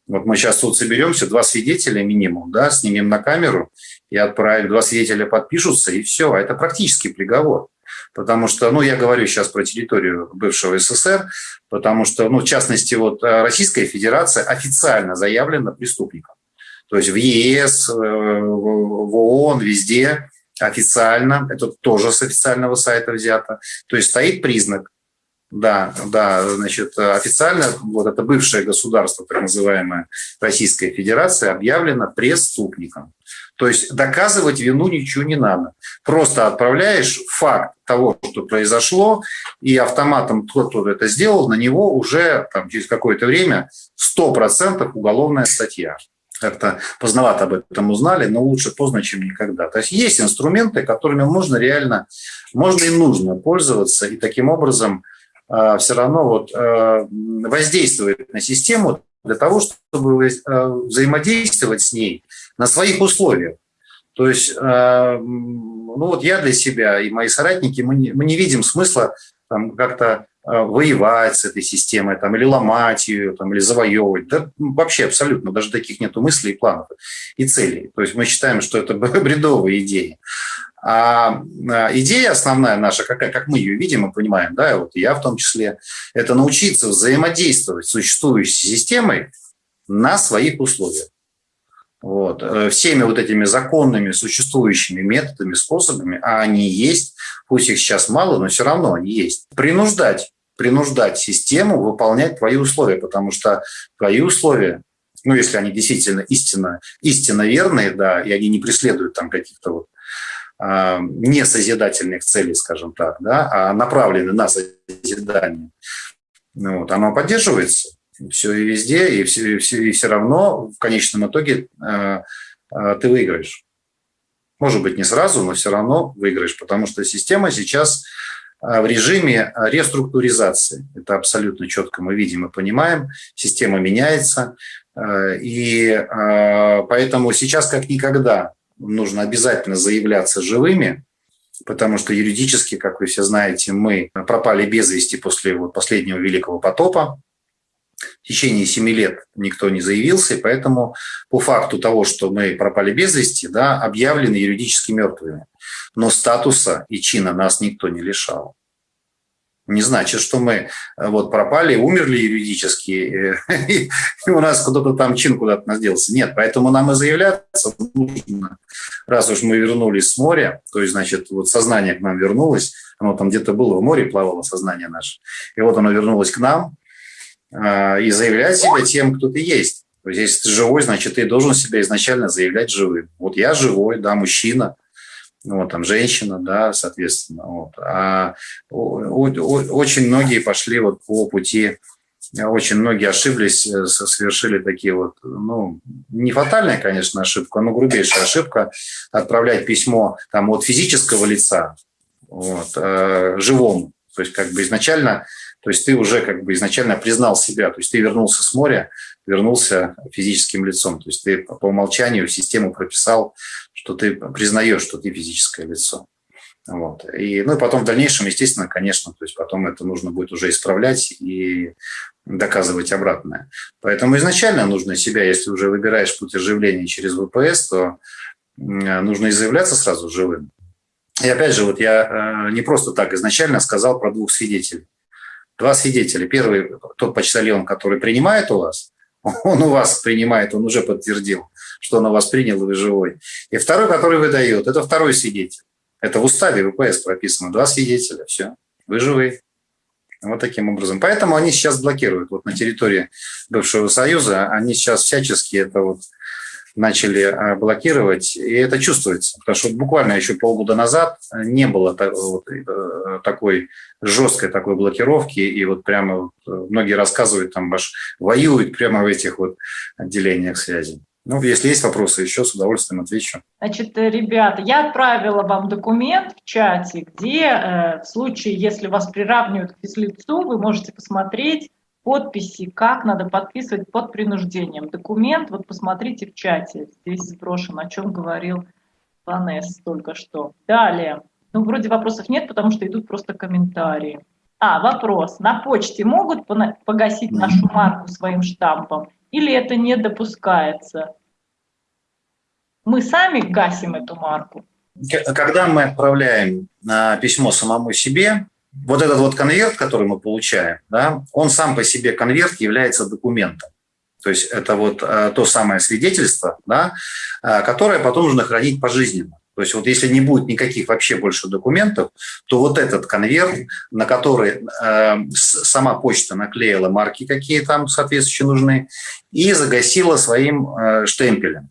Вот мы сейчас тут соберемся, два свидетеля минимум, да, снимем на камеру и отправим, два свидетеля подпишутся, и все. А это практически приговор. Потому что, ну, я говорю сейчас про территорию бывшего СССР, потому что, ну, в частности, вот э, Российская Федерация официально заявлена преступником. То есть в ЕС, э, в ООН, везде официально, это тоже с официального сайта взято. То есть стоит признак, да, да, значит, официально вот это бывшее государство, так называемое Российская Федерация, объявлено преступником. То есть доказывать вину ничего не надо. Просто отправляешь факт того, что произошло, и автоматом тот, кто это сделал, на него уже там, через какое-то время 100% уголовная статья как-то поздновато об этом узнали, но лучше поздно, чем никогда. То есть есть инструменты, которыми можно реально, можно и нужно пользоваться, и таким образом э, все равно вот, э, воздействовать на систему для того, чтобы э, взаимодействовать с ней на своих условиях. То есть, э, ну вот я для себя и мои соратники, мы не, мы не видим смысла там как-то воевать с этой системой, там, или ломать ее, там, или завоевывать. Да, вообще абсолютно, даже таких нет мыслей, планов, и целей. То есть мы считаем, что это бредовые идеи. А, а идея основная наша, какая, как мы ее видим и понимаем, да, вот я в том числе, это научиться взаимодействовать с существующей системой на своих условиях. Вот. Э, всеми вот этими законными, существующими методами, способами, а они есть, пусть их сейчас мало, но все равно они есть. Принуждать, принуждать систему выполнять твои условия, потому что твои условия, ну, если они действительно истинно, истинно верные, да, и они не преследуют там каких-то вот а, не созидательных целей, скажем так, да, а направлены на созидание, ну, вот, оно поддерживается все и везде, и все, и все, и все равно в конечном итоге э, э, ты выиграешь. Может быть, не сразу, но все равно выиграешь, потому что система сейчас э, в режиме реструктуризации. Это абсолютно четко мы видим и понимаем. Система меняется. И поэтому сейчас как никогда нужно обязательно заявляться живыми, потому что юридически, как вы все знаете, мы пропали без вести после вот последнего великого потопа. В течение семи лет никто не заявился, и поэтому по факту того, что мы пропали без вести, да, объявлены юридически мертвыми. Но статуса и чина нас никто не лишал. Не значит, что мы э, вот пропали, умерли юридически, э, и у нас кто-то там чин куда-то нас делся. Нет, поэтому нам и заявляться нужно. Раз уж мы вернулись с моря, то есть, значит, вот сознание к нам вернулось, оно там где-то было в море, плавало сознание наше, и вот оно вернулось к нам, и заявлять себя тем, кто ты есть. То есть, если ты живой, значит, ты должен себя изначально заявлять живым. Вот я живой, да, мужчина, вот, там, женщина, да, соответственно. Вот. А очень многие пошли вот по пути очень многие ошиблись, э, совершили такие вот, ну, не фатальная, конечно, ошибка, но грубейшая ошибка отправлять письмо там от физического лица вот, э, живому. То есть как бы изначально, то есть ты уже как бы изначально признал себя, то есть ты вернулся с моря, вернулся физическим лицом. То есть ты по умолчанию в систему прописал, что ты признаешь, что ты физическое лицо. Вот. И, ну и потом в дальнейшем, естественно, конечно, то есть потом это нужно будет уже исправлять и доказывать обратное. Поэтому изначально нужно себя, если уже выбираешь путь оживления через ВПС, то нужно и заявляться сразу живым. И опять же, вот я э, не просто так изначально сказал про двух свидетелей. Два свидетеля. Первый, тот почтальон, который принимает у вас, он у вас принимает, он уже подтвердил, что он у вас принял, и вы живой. И второй, который выдает, это второй свидетель. Это в уставе ВПС прописано. Два свидетеля, все, вы живы. Вот таким образом. Поэтому они сейчас блокируют. Вот на территории бывшего Союза они сейчас всячески это вот начали а, блокировать, и это чувствуется. Потому что буквально еще полгода назад не было э, такой жесткой такой блокировки, и вот прямо э, многие рассказывают, там аж воюют прямо в этих вот отделениях связи. Ну, если есть вопросы, еще с удовольствием отвечу. Значит, э, ребята, я отправила вам документ в чате, где э, в случае, если вас приравнивают к физлицу, вы можете посмотреть подписи, как надо подписывать под принуждением. Документ, вот посмотрите в чате, здесь сброшен, о чем говорил Ванесс только что. Далее. Ну, вроде вопросов нет, потому что идут просто комментарии. А, вопрос. На почте могут погасить нашу марку своим штампом? или это не допускается? Мы сами гасим эту марку. Когда мы отправляем письмо самому себе, вот этот вот конверт, который мы получаем, да, он сам по себе конверт является документом. То есть это вот э, то самое свидетельство, да, э, которое потом нужно хранить пожизненно. То есть вот если не будет никаких вообще больше документов, то вот этот конверт, на который э, сама почта наклеила марки, какие там соответствующие нужны, и загасила своим э, штемпелем.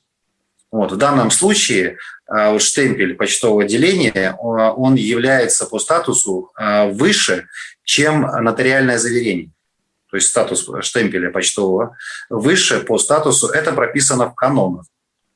Вот, в данном случае э, штемпель почтового отделения, он является по статусу э, выше, чем нотариальное заверение. То есть статус штемпеля почтового выше по статусу, это прописано в канонах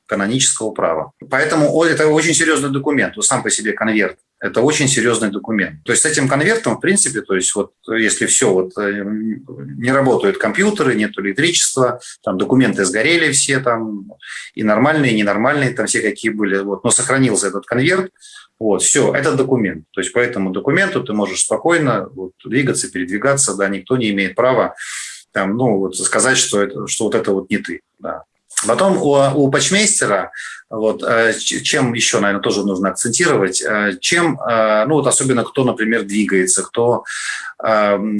канонического права. Поэтому это очень серьезный документ, сам по себе конверт. Это очень серьезный документ. То есть с этим конвертом, в принципе, то есть вот если все, вот э, не работают компьютеры, нет электричества, там документы сгорели все там, и нормальные, и ненормальные, там все какие были, вот, но сохранился этот конверт, вот, все, это документ. То есть по этому документу ты можешь спокойно вот, двигаться, передвигаться, да, никто не имеет права там, ну, вот сказать, что, это, что вот это вот не ты, да. Потом у, у патчмейстера, вот, э, чем еще, наверное, тоже нужно акцентировать, э, чем, э, ну вот особенно кто, например, двигается, кто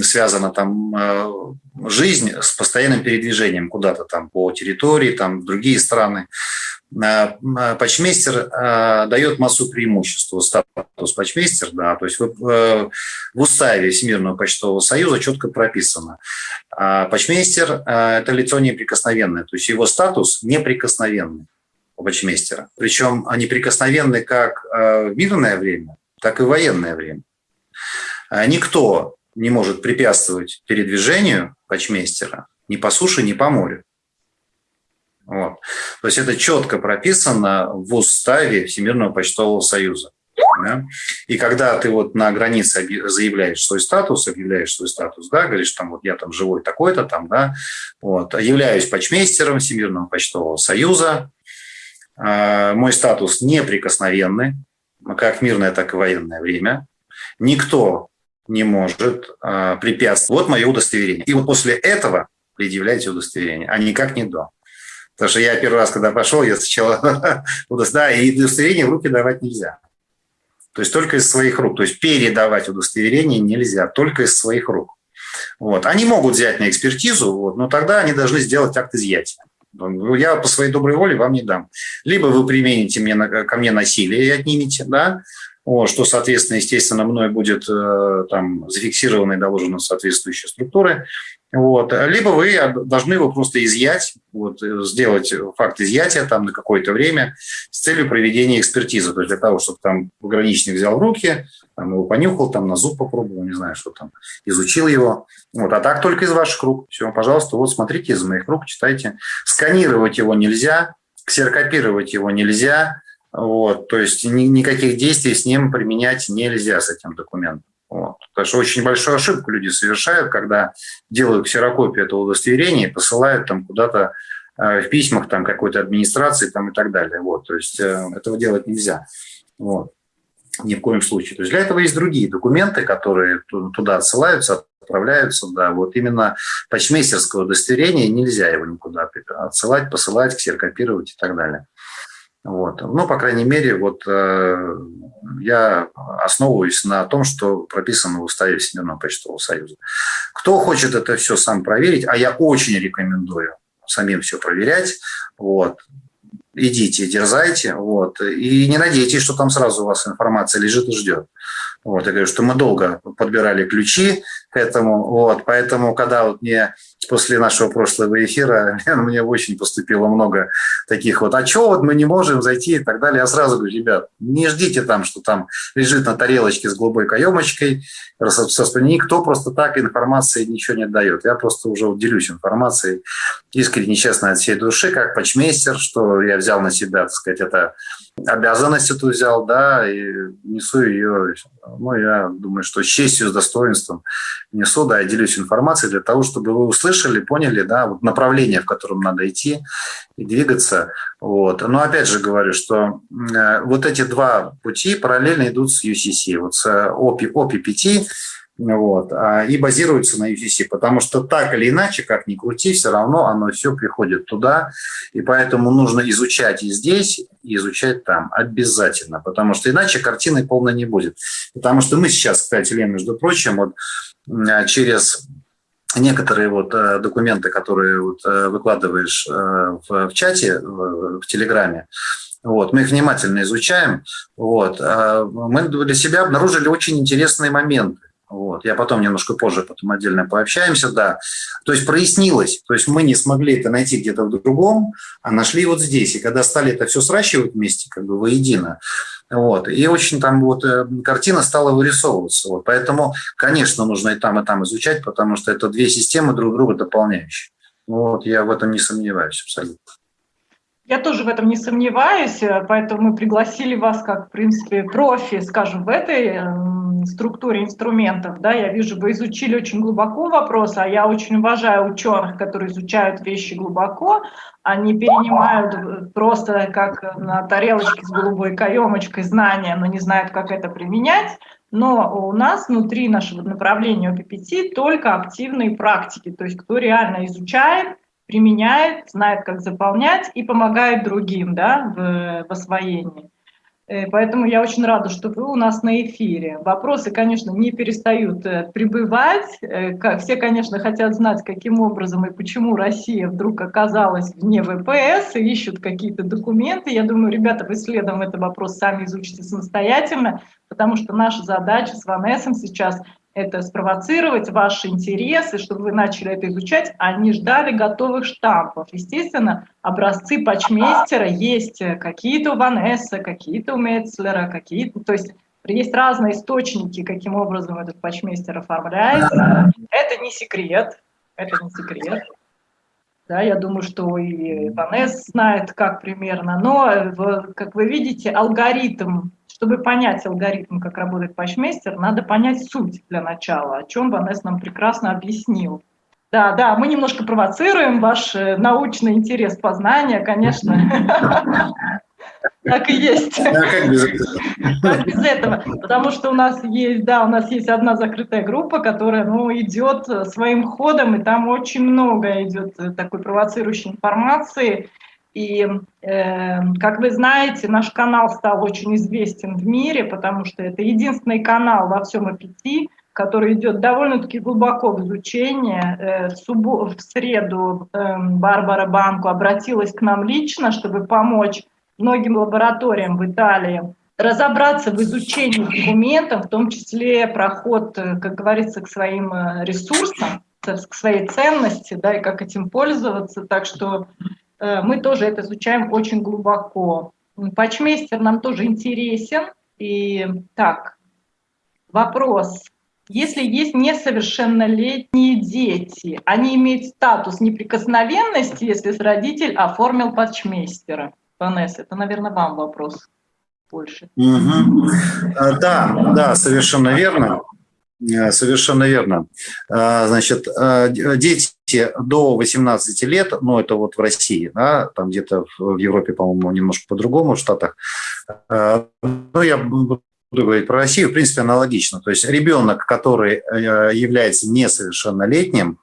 связана там жизнь с постоянным передвижением куда-то там по территории, там другие страны. Патчмейстер дает массу преимуществ, статус патчмейстер, да, то есть в, уставе Всемирного почтового союза четко прописано. Патчмейстер – это лицо неприкосновенное, то есть его статус неприкосновенный у патчмейстера. Причем неприкосновенный как в мирное время, так и в военное время. Никто не может препятствовать передвижению патчмейстера ни по суше, ни по морю. Вот. То есть это четко прописано в уставе Всемирного почтового союза. Да? И когда ты вот на границе заявляешь свой статус, объявляешь свой статус, да, говоришь, там вот я там живой такой-то там, да, вот, являюсь почмейстером Всемирного почтового союза, э, мой статус неприкосновенный, как мирное, так и военное время, никто не может э, препятствовать. Вот мое удостоверение. И вот после этого предъявляйте удостоверение, а никак не до. Потому что я первый раз, когда пошел, я сначала да, и удостоверение в руки давать нельзя. То есть только из своих рук. То есть передавать удостоверение нельзя, только из своих рук. Вот. Они могут взять на экспертизу, вот, но тогда они должны сделать акт изъятия. Я по своей доброй воле вам не дам. Либо вы примените мне, ко мне насилие и отнимете, да, вот, что, соответственно, естественно, мной будет э, там зафиксировано и доложено в соответствующие структуры. Вот. Либо вы должны его просто изъять, вот, сделать факт изъятия там на какое-то время с целью проведения экспертизы. То есть для того, чтобы там пограничник взял в руки, там его понюхал, там на зуб попробовал, не знаю, что там, изучил его. Вот. А так только из ваших рук. Все, пожалуйста, вот смотрите из моих рук, читайте. Сканировать его нельзя, ксерокопировать его нельзя, вот, то есть ни, никаких действий с ним применять нельзя с этим документом. Вот. Потому что очень большую ошибку люди совершают, когда делают ксерокопию этого удостоверения и посылают там куда-то э, в письмах там какой-то администрации там и так далее. Вот. То есть э, этого делать нельзя. Вот. Ни в коем случае. То есть для этого есть другие документы, которые туда отсылаются, отправляются. Да. Вот именно почмейстерское удостоверение нельзя его никуда отсылать, посылать, ксерокопировать и так далее. Вот. Ну, по крайней мере, вот э, я основываюсь на том, что прописано в уставе Всемирного почтового союза. Кто хочет это все сам проверить, а я очень рекомендую самим все проверять, вот, идите, дерзайте, вот, и не надейтесь, что там сразу у вас информация лежит и ждет. Вот, я говорю, что мы долго подбирали ключи к этому, вот, поэтому, когда вот мне после нашего прошлого эфира мне очень поступило много таких вот, а что вот мы не можем зайти и так далее. Я сразу говорю, ребят, не ждите там, что там лежит на тарелочке с голубой каемочкой, никто просто так информации ничего не отдает. Я просто уже делюсь информацией искренне, честно, от всей души, как почмейстер, что я взял на себя, так сказать, это обязанность эту взял, да, и несу ее, ну, я думаю, что с честью, с достоинством несу, да, я делюсь информацией для того, чтобы вы услышали, поняли, да, вот направление, в котором надо идти и двигаться, вот. Но опять же говорю, что э, вот эти два пути параллельно идут с UCC, вот с OPI, OPI 5, вот, а, и базируется на UCC, потому что так или иначе, как ни крути, все равно оно все приходит туда, и поэтому нужно изучать и здесь, и изучать там обязательно, потому что иначе картины полной не будет. Потому что мы сейчас, кстати, Лен, между прочим, вот через некоторые вот э, документы, которые вот э, выкладываешь э, в, чате, в, Телеграме, вот, мы их внимательно изучаем. Вот, мы для себя обнаружили очень интересные моменты. Вот. Я потом немножко позже потом отдельно пообщаемся, да. То есть прояснилось, то есть мы не смогли это найти где-то в другом, а нашли вот здесь. И когда стали это все сращивать вместе, как бы воедино, вот, и очень там вот э, картина стала вырисовываться. Вот. Поэтому, конечно, нужно и там, и там изучать, потому что это две системы друг друга дополняющие. Вот, я в этом не сомневаюсь абсолютно. Я тоже в этом не сомневаюсь, э, поэтому мы пригласили вас как, в принципе, профи, скажем, в этой эм, структуре инструментов. Да, я вижу, вы изучили очень глубоко вопрос, а я очень уважаю ученых, которые изучают вещи глубоко, они перенимают просто как на тарелочке с голубой каемочкой знания, но не знают, как это применять. Но у нас внутри нашего направления ОППТ только активные практики, то есть кто реально изучает, применяет, знает, как заполнять и помогает другим да, в, в освоении. Э, поэтому я очень рада, что вы у нас на эфире. Вопросы, конечно, не перестают э, прибывать. Э, все, конечно, хотят знать, каким образом и почему Россия вдруг оказалась вне ВПС и ищут какие-то документы. Я думаю, ребята, в исследовании этот вопрос сами изучите самостоятельно, потому что наша задача с Ванессом сейчас это спровоцировать ваши интересы, чтобы вы начали это изучать, они ждали готовых штампов. Естественно, образцы патчмейстера есть какие-то у Ванесса, какие-то у Метцлера, какие-то, то есть есть разные источники, каким образом этот патчмейстер оформляется. Это не секрет, это не секрет. Да, я думаю, что и Ванесс знает, как примерно, но, как вы видите, алгоритм чтобы понять алгоритм, как работает патчмейстер, надо понять суть для начала, о чем Ванес нам прекрасно объяснил. Да, да, мы немножко провоцируем ваш э, научный интерес познания, конечно. Так и есть. А как без этого? Как без этого? Потому что у нас есть, да, у нас есть одна закрытая группа, которая, ну, идет своим ходом, и там очень много идет такой провоцирующей информации. И, э, как вы знаете, наш канал стал очень известен в мире, потому что это единственный канал во всем APT, который идет довольно-таки глубоко в изучение. Э, в, среду э, Барбара Банку обратилась к нам лично, чтобы помочь многим лабораториям в Италии разобраться в изучении документов, в том числе проход, э, как говорится, к своим э, ресурсам, к своей ценности, да, и как этим пользоваться. Так что мы тоже это изучаем очень глубоко. Патчмейстер нам тоже интересен. И так, вопрос. Если есть несовершеннолетние дети, они имеют статус неприкосновенности, если родитель оформил патчмейстера? Ванесса, это, наверное, вам вопрос больше. Угу. Да, да, совершенно верно. Э, совершенно верно. Э, значит, дети до 18 лет, ну это вот в России, да, там где-то в Европе, по-моему, немножко по-другому, в Штатах, ну я буду говорить про Россию, в принципе, аналогично. То есть ребенок, который является несовершеннолетним,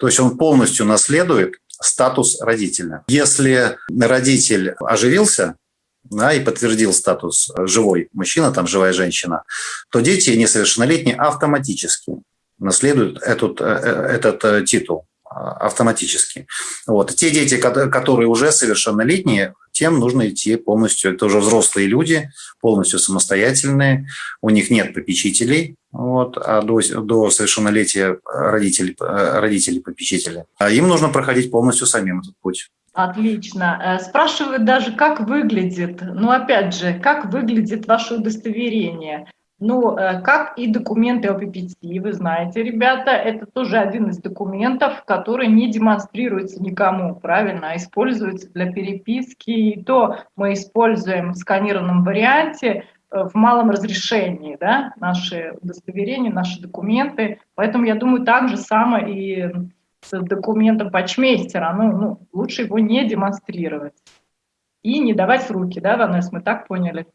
то есть он полностью наследует статус родителя. Если родитель оживился, да, и подтвердил статус живой мужчина, там живая женщина, то дети несовершеннолетние автоматически наследуют этот, э, этот э, титул автоматически. Вот. Те дети, которые уже совершеннолетние, тем нужно идти полностью. Это уже взрослые люди, полностью самостоятельные, у них нет попечителей, вот, а до, до совершеннолетия родителей, родителей попечители. А им нужно проходить полностью самим этот путь. Отлично. Э, спрашивают даже, как выглядит, ну опять же, как выглядит ваше удостоверение. Ну, э, как и документы о ППТ, вы знаете, ребята, это тоже один из документов, который не демонстрируется никому, правильно, а используется для переписки. И то мы используем в сканированном варианте э, в малом разрешении, да, наши удостоверения, наши документы. Поэтому я думаю, так же самое и с документом патчмейстера. Ну, ну, лучше его не демонстрировать. И не давать в руки, да, Ванесс, мы так поняли?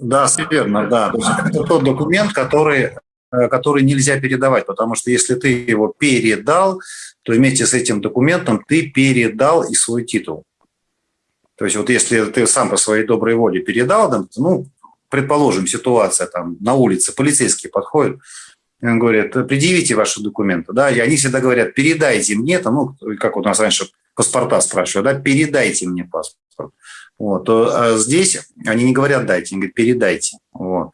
Да, верно, да. То есть это тот документ, который, э, который нельзя передавать, потому что если ты его передал, то вместе с этим документом ты передал и свой титул. То есть вот если ты сам по своей доброй воле передал, ну, предположим, ситуация там на улице, полицейский подходит, он говорит, предъявите ваши документы, да, и они всегда говорят, передайте мне, там, ну, как у нас раньше паспорта спрашивают, да, передайте мне паспорт. Вот, то а здесь они не говорят дайте, они говорят передайте. Вот.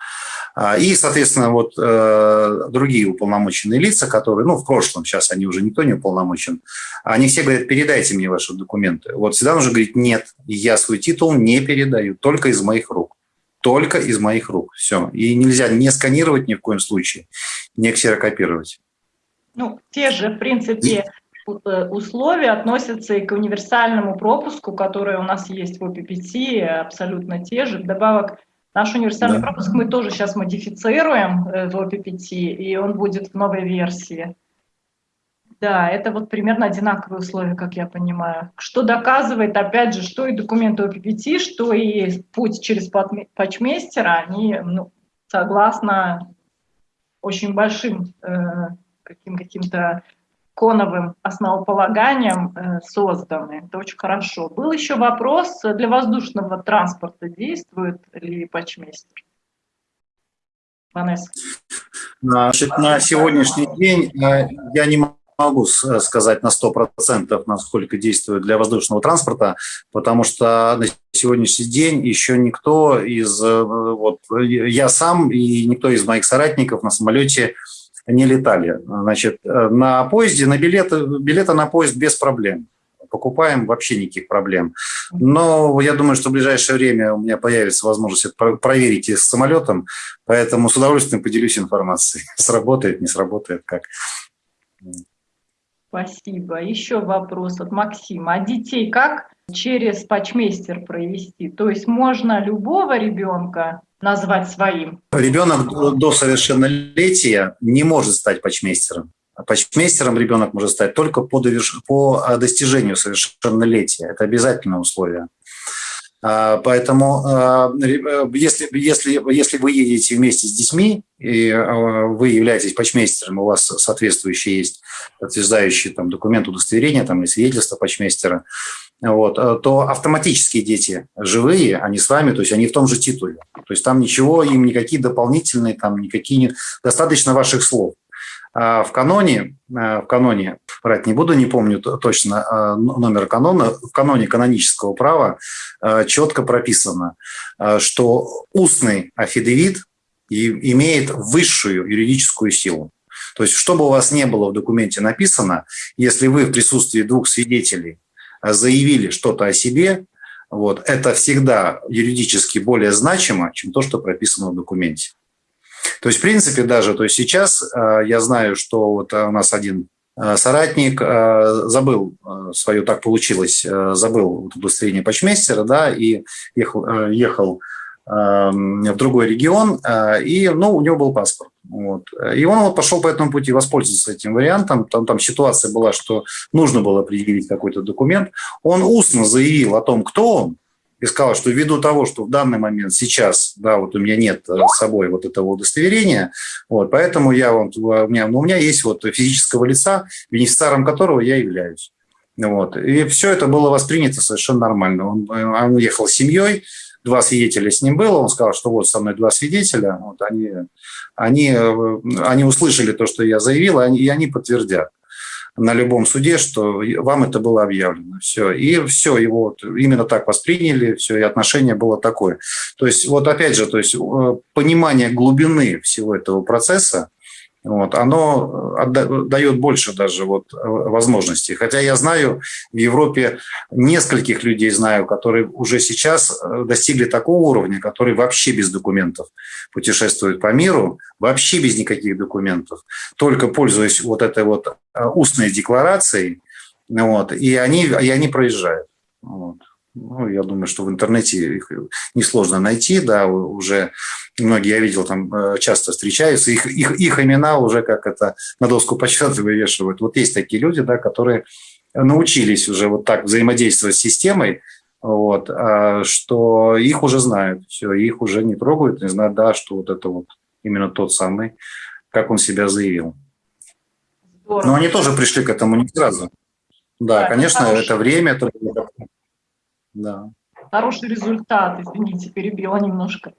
А, и, соответственно, вот э, другие уполномоченные лица, которые, ну, в прошлом, сейчас они уже никто не уполномочен, они все говорят, передайте мне ваши документы. Вот всегда нужно говорить, нет, я свой титул не передаю, только из моих рук. Только из моих рук. Все. И нельзя не сканировать ни в коем случае, не ксерокопировать. Ну, те же, в принципе, условия относятся и к универсальному пропуску, который у нас есть в ОППТ, абсолютно те же. Вдобавок, наш универсальный да. пропуск мы тоже сейчас модифицируем э, в ОППТ, и он будет в новой версии. Да, это вот примерно одинаковые условия, как я понимаю. Что доказывает, опять же, что и документы ОППТ, что и путь через патчмейстера, они ну, согласно очень большим э, каким, каким-то коновым основополаганием э, созданы. Это очень хорошо. Был еще вопрос, для воздушного транспорта действует ли патчмейстер? Ванесса. Значит, на сегодняшний день э, я не могу сказать на 100%, насколько действует для воздушного транспорта, потому что на сегодняшний день еще никто из, э, вот я сам и никто из моих соратников на самолете не летали. Значит, э, на поезде, на билеты, билеты на поезд без проблем. Покупаем вообще никаких проблем. Но я думаю, что в ближайшее время у меня появится возможность это проверить и с самолетом, поэтому с удовольствием поделюсь информацией. Сработает, не сработает, как. Спасибо. Еще вопрос от Максима. А детей как через патчмейстер провести? То есть можно любого ребенка назвать своим? Ребенок до совершеннолетия не может стать патчмейстером. Патчмейстером ребенок может стать только по, а, достижению совершеннолетия. Это обязательное условие. А, поэтому а, э, если, если, если вы едете вместе с детьми, и вы являетесь патчмейстером, у вас соответствующий есть подтверждающий там, документ удостоверения там, или свидетельство патчмейстера, вот, э, то автоматически дети живые, они с вами, то есть они в том же титуле. То есть там ничего, им никакие дополнительные, там никакие не... Достаточно ваших слов. А в каноне, э, в каноне, брать не буду, не помню точно э, номер канона, в каноне канонического права четко прописано, что устный афидевит имеет высшую юридическую силу. То есть, что бы у вас не было в документе написано, если вы в присутствии двух свидетелей заявили что-то о себе, вот, это всегда юридически более значимо, чем то, что прописано в документе. То есть, в принципе, даже то есть сейчас э, я знаю, что вот у нас один э, соратник э, забыл свое, так получилось, забыл удостоверение почмейстера, да, и ехал, ехал в другой регион, и, ну, у него был паспорт. Вот. И он вот пошел по этому пути, воспользоваться этим вариантом. Там, там ситуация была, что нужно было предъявить какой-то документ. Он устно заявил о том, кто он, и сказал, что ввиду того, что в данный момент сейчас, да, вот у меня нет э, с собой вот этого удостоверения, вот, поэтому я вот, у меня, ну, у меня есть вот физического лица, бенефициаром которого я являюсь. Вот. И все это было воспринято совершенно нормально. Он, он уехал с семьей, два свидетеля с ним было, он сказал, что вот со мной два свидетеля, вот они, они, э, они услышали то, что я заявил, и они, подтвердят на любом суде, что вам это было объявлено. Все. И все, его вот именно так восприняли, все, и отношение было такое. То есть, вот опять же, то есть э, понимание глубины всего этого процесса, вот, оно э, дает больше даже вот э, возможностей. Хотя я знаю в Европе нескольких людей знаю, которые уже сейчас э, достигли такого уровня, которые вообще без документов путешествуют по миру, вообще без никаких документов, только пользуясь вот этой вот устной декларацией, вот, и они, и они проезжают. Вот. Ну, я думаю, что в интернете их несложно найти, да, уже многие, я видел, там э, часто встречаются, их, их, их имена уже как это на доску почета вывешивают. Вот есть такие люди, да, которые научились уже вот так взаимодействовать с системой, вот, а, что их уже знают, все, их уже не трогают, не знают, да, что вот это вот именно тот самый, как он себя заявил. Здорово. Но они тоже пришли к этому не сразу. Да, да конечно, это, это время, это да. Хороший результат, извините, перебила немножко.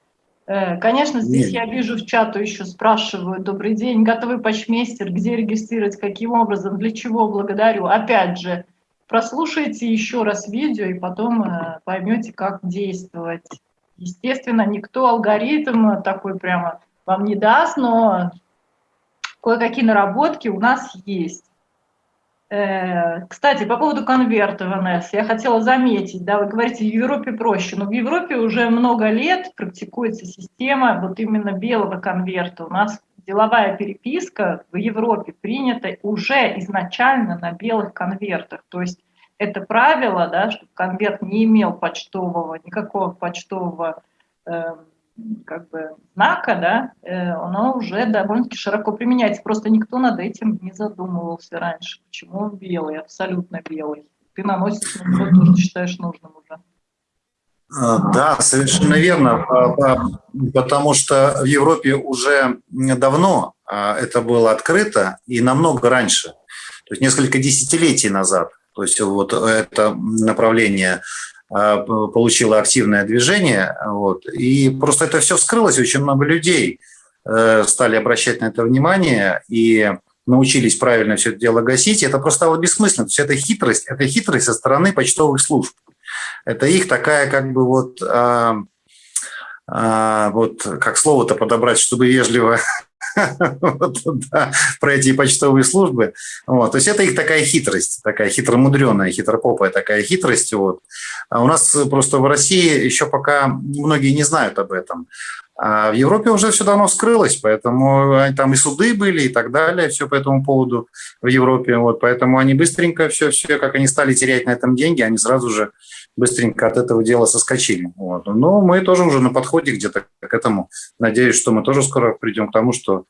Э, конечно, здесь Нет. я вижу в чату еще спрашивают, добрый день, готовый почмейстер, где регистрировать, каким образом, для чего, благодарю. Опять же, прослушайте еще раз видео и потом э, поймете, как действовать. Естественно, никто алгоритм такой прямо вам не даст, но кое-какие наработки у нас есть. Э, кстати, по поводу конверта, ВНС, я хотела заметить, да, вы говорите, в Европе проще, но в Европе уже много лет практикуется система вот именно белого конверта. У нас деловая переписка в Европе принята уже изначально на белых конвертах, то есть это правило, да, чтобы конверт не имел почтового, никакого почтового э, как бы знака, да, э, оно уже довольно-таки широко применяется. Просто никто над этим не задумывался раньше. Почему он белый, абсолютно белый? Ты наносишь на него то, что считаешь нужным уже. А, да, совершенно верно, потому что в Европе уже давно а, это было открыто и намного раньше, то есть несколько десятилетий назад. То есть вот это направление а, получила активное движение. Вот, и просто это все вскрылось, очень много людей э, стали обращать на это внимание и научились правильно все это дело гасить, и это просто стало бессмысленно. То есть это хитрость, это хитрость со стороны почтовых служб. Это их такая как бы вот, а, а, вот как слово-то подобрать, чтобы вежливо про эти почтовые службы. Вот, то есть это их такая хитрость, такая хитромудренная, хитропопая такая хитрость. Вот. А у нас просто в России еще пока многие не знают об этом. А в Европе уже все давно скрылось, поэтому там и суды были и так далее, все по этому поводу в Европе. Вот, поэтому они быстренько все, все, как они стали терять на этом деньги, они сразу же быстренько от этого дела соскочили. Вот. Но мы тоже уже на подходе где-то к этому. Надеюсь, что мы тоже скоро придем к тому, что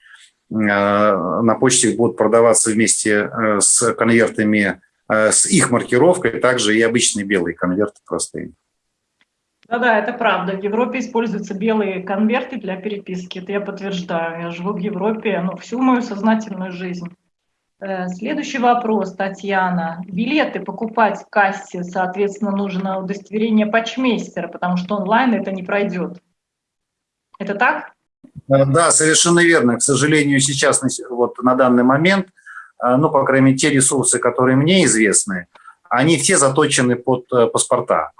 э, на почте будут продаваться вместе э, с конвертами э, с их маркировкой, также и обычные белые конверты простые. Да-да, это правда. В Европе используются белые конверты для переписки. Это я подтверждаю. Я живу в Европе ну, всю мою сознательную жизнь. Э, следующий вопрос, Татьяна. Билеты покупать в кассе, соответственно, нужно удостоверение почмейстера, потому что онлайн это не пройдет. Это так? Э, да, совершенно верно. К сожалению, сейчас, вот на данный момент, э, ну, по крайней мере, те ресурсы, которые мне известны, они все заточены под паспорта.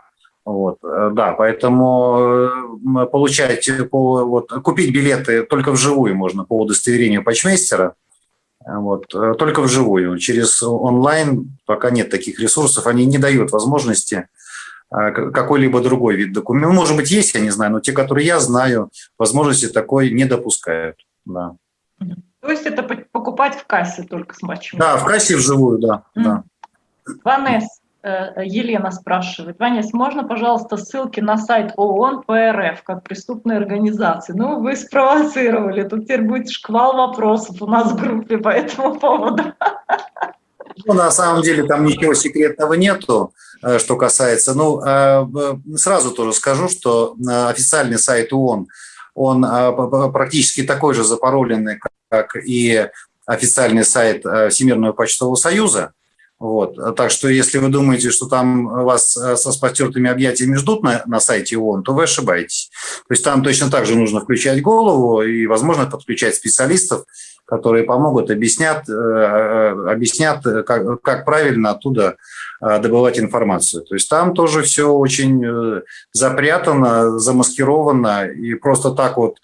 Вот, да, поэтому получать, вот, купить билеты только вживую можно по удостоверению почмейстера – Вот. Только вживую. Через онлайн пока нет таких ресурсов, они не дают возможности какой-либо другой вид документа. Ну, может быть, есть, я не знаю, но те, которые я знаю, возможности такой не допускают. Да. То есть это покупать в кассе только с матчем? Да, в кассе вживую, да. Mm. да. Ванесс, э, Елена спрашивает. Ванес, можно, пожалуйста, ссылки на сайт ООН по РФ как преступной организации? Ну, вы спровоцировали. Тут теперь будет шквал вопросов у нас в группе по этому поводу. Ну, на самом деле там ничего секретного нету, э, что касается. Ну, э, сразу тоже скажу, что официальный сайт ООН – он практически такой же запароленный, как и официальный сайт э, Всемирного почтового союза. Вот. Так что если вы думаете, что там вас э, со спотертыми объятиями ждут на, на сайте ООН, то вы ошибаетесь. То есть там точно так же нужно включать голову и, возможно, подключать специалистов, которые помогут, объяснят, э, объяснят как, как правильно оттуда добывать информацию. То есть там тоже все очень запрятано, замаскировано, и просто так вот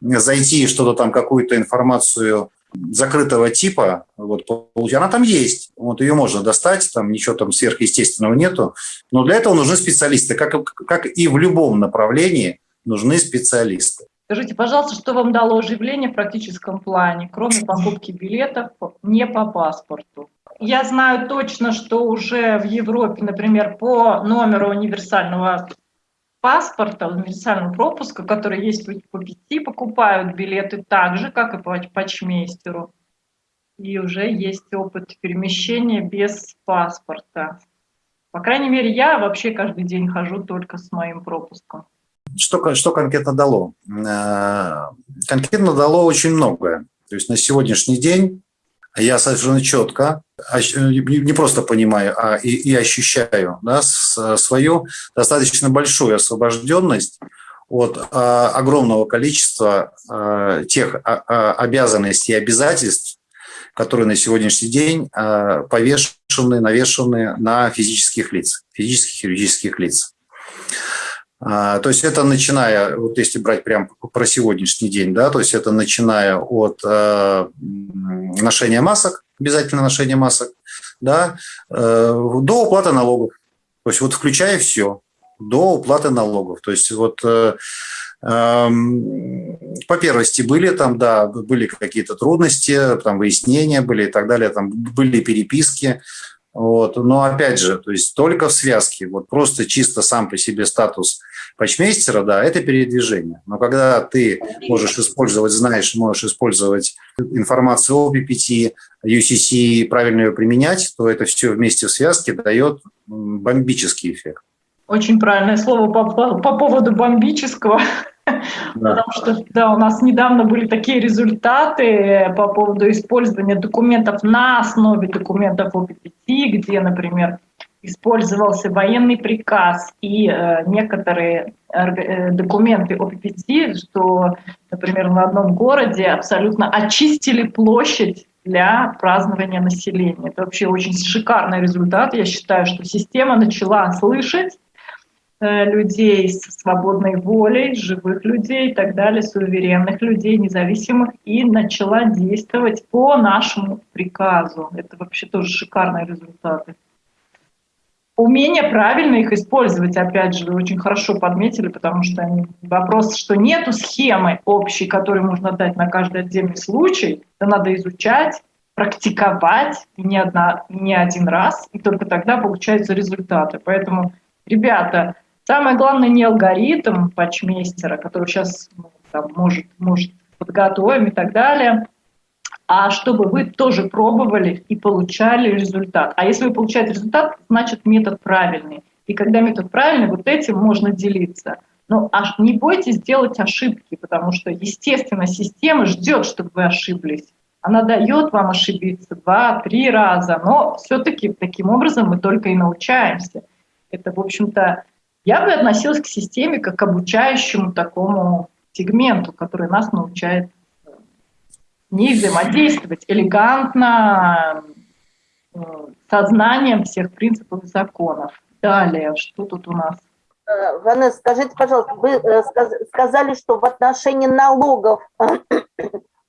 зайти что-то там, какую-то информацию закрытого типа, вот, она там есть, вот ее можно достать, там ничего там сверхъестественного нету, но для этого нужны специалисты, как, как и в любом направлении нужны специалисты. Скажите, пожалуйста, что вам дало оживление в практическом плане, кроме покупки билетов не по паспорту? Я знаю точно, что уже в Европе, например, по номеру универсального паспорта, универсального пропуска, который есть по пяти, покупают билеты так же, как и по почмейстеру. И уже есть опыт перемещения без паспорта. По крайней мере, я вообще каждый день хожу только с моим пропуском. Что, что конкретно дало? Э, конкретно дало очень многое. То есть на сегодняшний день я совершенно четко, не просто понимаю, а и, и ощущаю да, свою достаточно большую освобожденность от а, огромного количества а, тех а, обязанностей и обязательств, которые на сегодняшний день повешены, навешены на физических лиц, физических и юридических лиц. То есть это начиная, вот если брать прям про сегодняшний день, да, то есть это начиная от ношения масок, обязательно ношение масок, да, до уплаты налогов. То есть вот включая все, до уплаты налогов. То есть вот по первости были там, да, были какие-то трудности, там выяснения были и так далее, там были переписки, вот. Но опять же, то есть только в связке, вот просто чисто сам по себе статус почмейстера, да, это передвижение. Но когда ты можешь использовать, знаешь, можешь использовать информацию о PPT, UCC, правильно ее применять, то это все вместе в связке дает бомбический эффект. Очень правильное слово по, по, по поводу бомбического. Да. Потому что да, у нас недавно были такие результаты по поводу использования документов на основе документов ОППТ, где, например, использовался военный приказ и э, некоторые э, документы ОППТ, что, например, в одном городе абсолютно очистили площадь для празднования населения. Это вообще очень шикарный результат. Я считаю, что система начала слышать Э, людей с свободной волей, живых людей и так далее, суверенных людей, независимых, и начала действовать по нашему приказу. Это вообще тоже шикарные результаты. Умение правильно их использовать, опять же, вы очень хорошо подметили, потому что вопрос, что нету схемы общей, которую можно дать на каждый отдельный случай, это надо изучать, практиковать не, одна, не один раз, и только тогда получаются результаты. Поэтому, ребята, Самое главное не алгоритм патчмейстера, который сейчас ну, там, может, может подготовим и так далее, а чтобы вы тоже пробовали и получали результат. А если вы получаете результат, значит метод правильный. И когда метод правильный, вот этим можно делиться. Но не бойтесь делать ошибки, потому что, естественно, система ждет, чтобы вы ошиблись. Она дает вам ошибиться два-три раза, но все-таки таким образом мы только и научаемся. Это, в общем-то, я бы относилась к системе как к обучающему такому сегменту, который нас научает э, не взаимодействовать элегантно, э, сознанием всех принципов и законов. Далее, что тут у нас? Э, Ванесса, скажите, пожалуйста, вы сказали, что в отношении налогов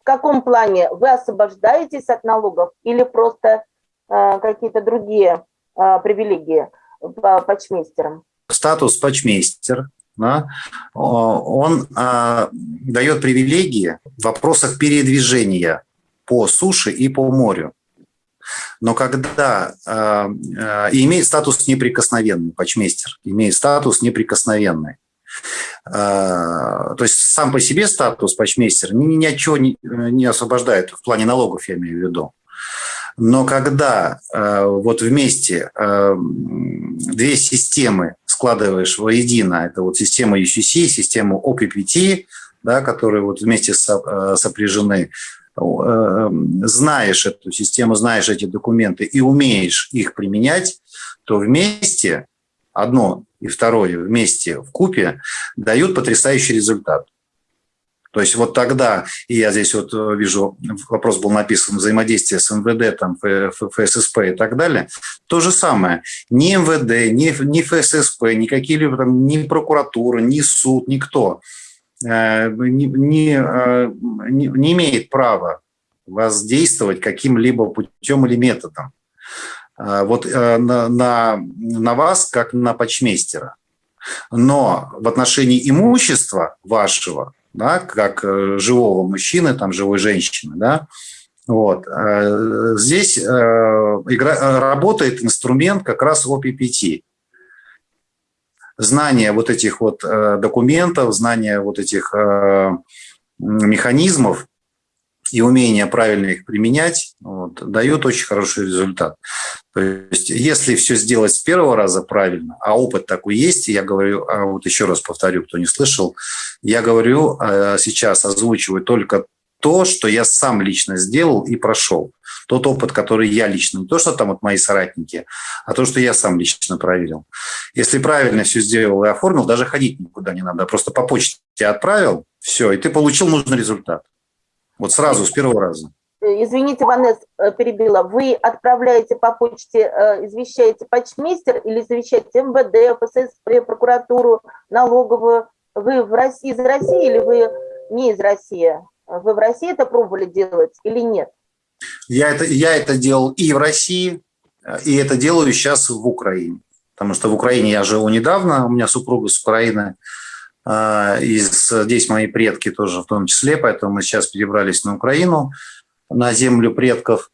каком плане? Вы освобождаетесь от налогов или просто какие-то другие привилегии по почмейстерам? Статус почмейстер, да, он э, дает привилегии в вопросах передвижения по суше и по морю. Но когда э, э, имеет статус неприкосновенный, почмейстер имеет статус неприкосновенный. Э, то есть сам по себе статус почмейстера ни, ни от чего не, не освобождает, в плане налогов я имею в виду. Но когда э, вот вместе э, две системы складываешь воедино, это вот система UCC, система OPPT, да, которые вот вместе со, сопряжены, знаешь эту систему, знаешь эти документы и умеешь их применять, то вместе одно и второе вместе в купе дают потрясающий результат. То есть вот тогда, и я здесь вот э, вижу, вопрос был написан, взаимодействие с МВД, там, ФССП и так далее, то же самое. Ни МВД, ни, ни ФССП, ни какие-либо там, ни прокуратура, ни суд, никто э, не, э, не, не имеет права воздействовать каким-либо путем или методом. Вот на, на, на вас, как на почмейстера. Но в отношении имущества вашего, да, как э, живого мужчины, там, живой женщины, да, вот, здесь игра, работает инструмент как раз OPPT. Знание вот этих вот документов, знание вот этих механизмов и умение правильно их применять вот, дают очень хороший результат. То есть, если все сделать с первого раза правильно, а опыт такой есть, я говорю, а вот еще раз повторю, кто не слышал, я говорю а, сейчас, озвучиваю только то, что я сам лично сделал и прошел. Тот опыт, который я лично, не то, что там вот мои соратники, а то, что я сам лично проверил. Если правильно все сделал и оформил, даже ходить никуда не надо, просто по почте отправил, все, и ты получил нужный результат. Вот сразу, с первого раза. Э, извините, Ванес, э, перебила. Вы отправляете по почте, э, извещаете почмейстер или извещаете МВД, ФССП, прокуратуру, налоговую? Вы в России, из России или вы не из России? Вы в России это пробовали делать или нет? Я это, я это делал и в России, и это делаю сейчас в Украине. Потому что в Украине я живу недавно, у меня супруга с Украины, и здесь мои предки тоже в том числе, поэтому мы сейчас перебрались на Украину на землю предков.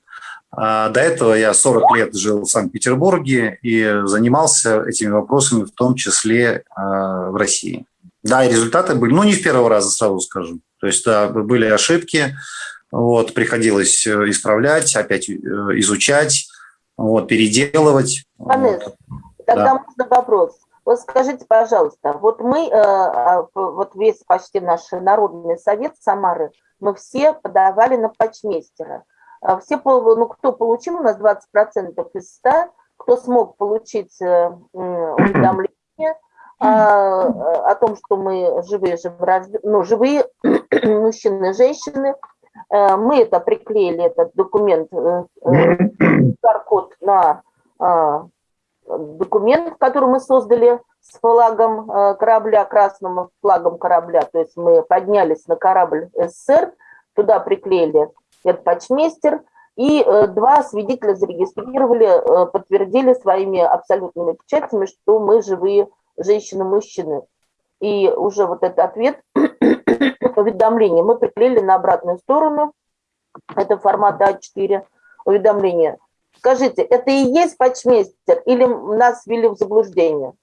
А до этого я 40 лет жил в Санкт-Петербурге и занимался этими вопросами, в том числе а, в России. Да, и результаты были, ну, не в первого раза, сразу скажу. То есть, да, были ошибки, вот, приходилось э, исправлять, опять э, изучать, вот, переделывать. Анес, вот. тогда да. можно вопрос. Вот скажите, пожалуйста, вот мы, э, вот весь почти наш народный совет Самары – мы все подавали на почмейстера. А все, ну, кто получил, у нас 20% из 100, кто смог получить э, уведомление о, о том, что мы живые, ну, живые мужчины и женщины, э, мы это приклеили, этот документ, QR-код э, на документ, который мы создали с флагом э, корабля, красным флагом корабля, то есть мы поднялись на корабль СССР, туда приклеили этот почмейстер, и э, два свидетеля зарегистрировали, э, подтвердили своими абсолютными печатями, что мы живые женщины-мужчины. И уже вот этот ответ, уведомление, мы приклеили на обратную сторону, это формат А4 уведомление. Скажите, это и есть почмейстер или нас ввели в заблуждение?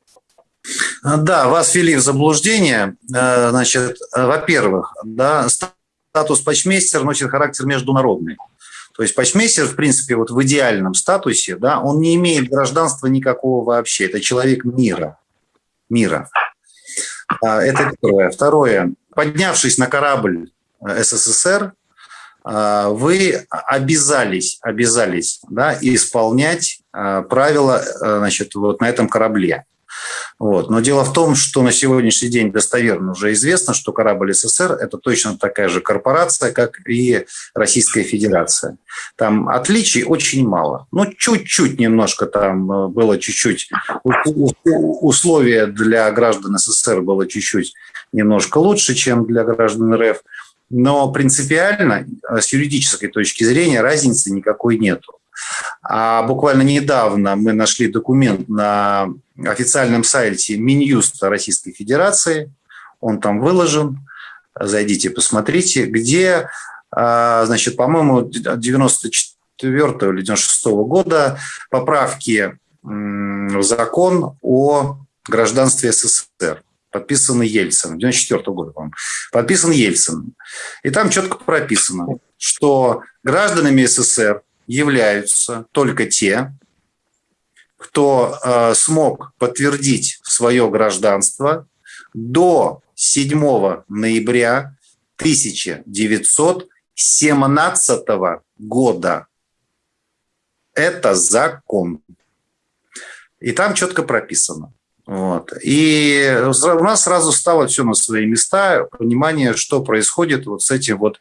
А, да, вас ввели в заблуждение. Э, значит, э, во-первых, да, статус почмейстер носит характер международный. То есть почмейстер, в принципе, вот в идеальном статусе, да, он не имеет гражданства никакого вообще. Это человек мира. Мира. А, это первое. Второе. Поднявшись на корабль э, СССР, вы обязались, обязались да, исполнять правила значит, вот на этом корабле. Вот. Но дело в том, что на сегодняшний день достоверно уже известно, что корабль СССР – это точно такая же корпорация, как и Российская Федерация. Там отличий очень мало. Ну, чуть-чуть немножко там э, было чуть-чуть. Условия для граждан СССР было чуть-чуть немножко лучше, чем для граждан РФ. Но принципиально с юридической точки зрения разницы никакой нету. А буквально недавно мы нашли документ на официальном сайте Минюста Российской Федерации, он там выложен, зайдите, посмотрите, где, а, значит, по-моему, 94 или 96 года поправки в закон о гражданстве СССР подписан Ельцин, 94 года, по-моему, подписан Ельцин. И там четко прописано, что гражданами СССР являются только те, кто э, смог подтвердить свое гражданство до 7 ноября 1917 года. Это закон. И там четко прописано. Вот. И у нас сразу стало все на свои места, понимание, что происходит вот с этим вот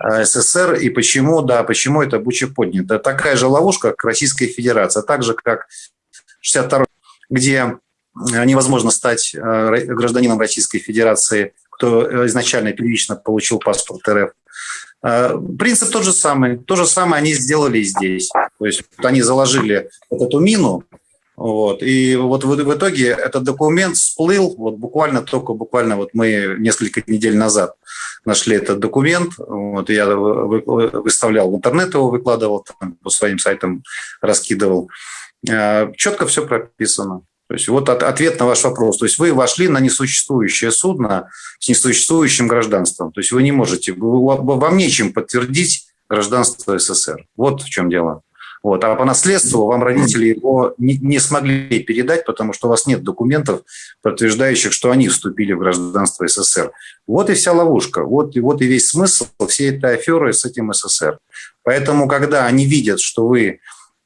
э, СССР и почему, да, почему это буча поднята. Такая же ловушка, как Российская Федерация, так же, как 62 где невозможно стать э, гражданином Российской Федерации, кто изначально первично получил паспорт РФ. Э, принцип тот же самый. То же самое они сделали и здесь. То есть они заложили вот эту мину, вот. И вот в, в итоге этот документ всплыл, вот буквально только буквально вот мы несколько недель назад нашли этот документ, вот я выставлял в интернет его, выкладывал, там, по своим сайтам раскидывал. Э, четко все прописано. То есть вот ответ на ваш вопрос. То есть вы вошли на несуществующее судно с несуществующим гражданством. То есть вы не можете, вам нечем подтвердить гражданство СССР. Вот в чем дело. Вот. А по наследству вам родители его не, не смогли передать, потому что у вас нет документов, подтверждающих, что они вступили в гражданство СССР. Вот и вся ловушка. Вот, и вот и весь смысл всей этой аферы с этим СССР. Поэтому, когда они видят, что вы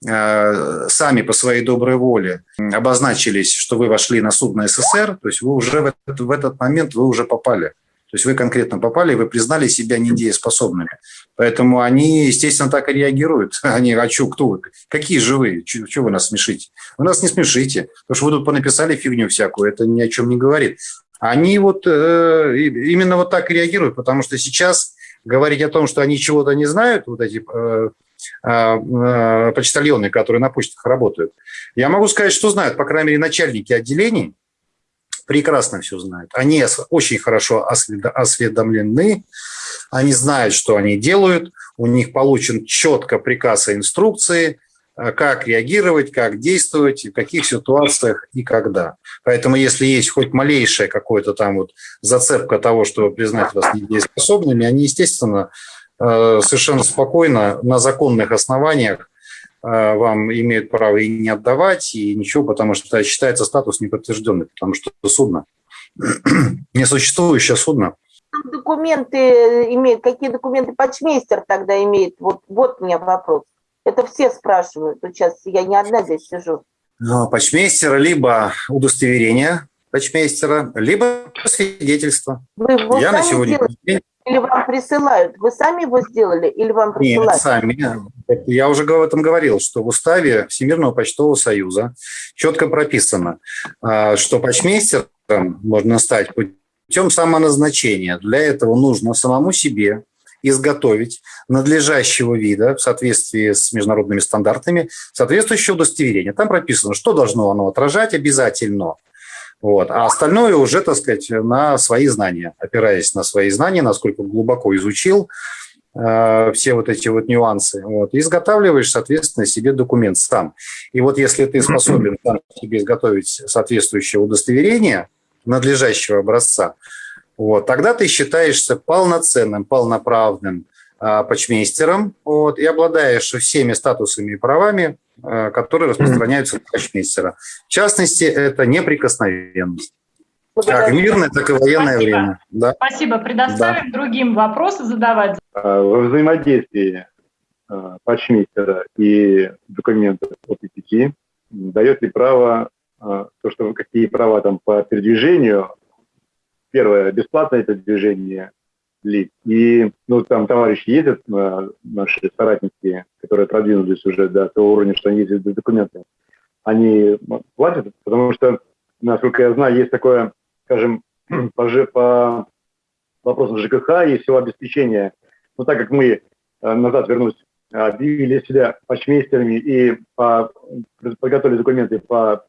Э, сами по своей доброй воле обозначились, что вы вошли на судно СССР, то есть вы уже в этот, в этот момент вы уже попали. То есть вы конкретно попали, вы признали себя недееспособными. Поэтому они, естественно, так и реагируют. Они, а что, кто вы? Какие же вы? Чего вы нас смешите? Вы нас не смешите, потому что вы тут понаписали фигню всякую, это ни о чем не говорит. Они вот э, именно вот так и реагируют, потому что сейчас говорить о том, что они чего-то не знают, вот эти э, а, а, почтальоны, которые на почтах работают. Я могу сказать, что знают, по крайней мере, начальники отделений прекрасно все знают. Они очень хорошо осведомлены, они знают, что они делают, у них получен четко приказ и инструкции, а, как реагировать, как действовать, в каких ситуациях и когда. Поэтому если есть хоть малейшая какая-то там вот зацепка того, что признать вас недееспособными, они, естественно, Э, совершенно спокойно на законных основаниях э, вам имеют право и не отдавать, и ничего, потому что считается статус неподтвержденный, потому что судно, несуществующее судно. Документы имеют, какие документы почмейстер тогда имеет? Вот, вот у меня вопрос. Это все спрашивают. Вот сейчас я не одна здесь сижу. Ну, почмейстера либо удостоверение почмейстера, либо свидетельство. Вы я на сегодня день или вам присылают? Вы сами его сделали или вам присылают? Нет, сами. Я уже об этом говорил, что в уставе Всемирного почтового союза четко прописано, а, что почмейстером можно стать путем самоназначения. Для этого нужно самому себе изготовить надлежащего вида в соответствии с международными стандартами соответствующее удостоверение. Там прописано, что должно оно отражать обязательно – вот. А остальное уже, так сказать, на свои знания, опираясь на свои знания, насколько глубоко изучил э, все вот эти вот нюансы, вот, изготавливаешь, соответственно, себе документ сам. И вот если ты способен сам себе изготовить соответствующее удостоверение надлежащего образца, вот, тогда ты считаешься полноценным, полноправным э, почмейстером вот, и обладаешь всеми статусами и правами, которые распространяются на почмейстера. В частности, это неприкосновенность. Как мирное, так и военное Спасибо. время. Да. Спасибо. Предоставим да. другим вопросы задавать. А, во взаимодействии а, почмейстера и документов от ИПК дает ли право, а, то, что какие права там по передвижению, первое, бесплатное передвижение лиц. И ну, там товарищи ездят, наши соратники, которые продвинулись уже до того уровня, что они ездят без документов, они платят, потому что, насколько я знаю, есть такое, скажем, по, по вопросов ЖКХ и всего обеспечения. Но так как мы, назад вернусь, объявили себя почмейстерами и по, подготовили документы по,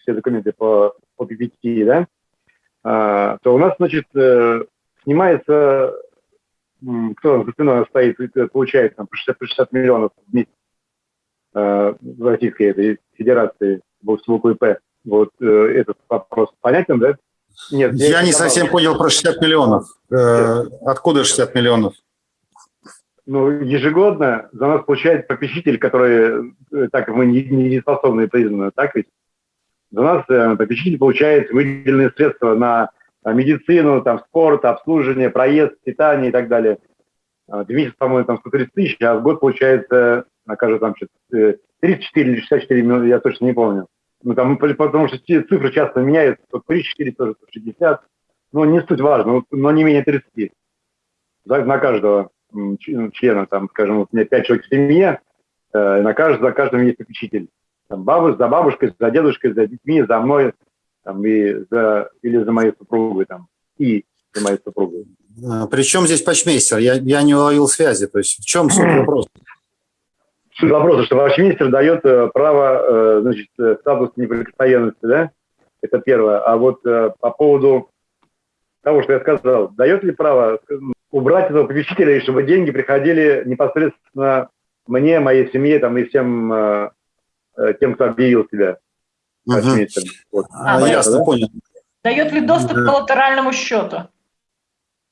все документы по, по PPT, да, то у нас, значит, снимается, кто за спиной стоит, получает там, по 60, по 60 миллионов в месяц в Российской этой Федерации боксового ИП. Вот э, этот вопрос понятен, да? Нет, я, я не совсем понял про 60 миллионов. Э, откуда 60 миллионов? Ну, ежегодно за нас получает попечитель, который, э, так мы не, не способны признаны, так ведь? За нас э, попечитель получает выделенные средства на медицину, там, спорт, обслуживание, проезд, питание и так далее. В месяц, по-моему, там 130 тысяч, а в год получается, накажу там 34 или 64 миллиона, я точно не помню. Ну, там, потому что цифры часто меняются, то 3, 4, тоже 60. Но не суть важно, но не менее 30. За, на каждого члена, там, скажем, вот у меня 5 человек в семье, э, на каждого, за каждым есть попечитель. Там, бабу, за бабушкой, за дедушкой, за детьми, за мной, там, и за, или за моей супругой, там, и за моей супругой. А, Причем здесь почмейстер? Я, я не уловил связи. То есть в чем суть вопроса? Суть вопроса, что министр дает э, право, э, значит, э, статус неприкосновенности, да? Это первое. А вот по поводу того, что я сказал, дает ли право убрать этого попечителя, и чтобы деньги приходили непосредственно мне, моей семье там, и всем тем, кто объявил себя угу. Вот. А, а, ясно, да? понял. Дает ли доступ к коллатеральному счету?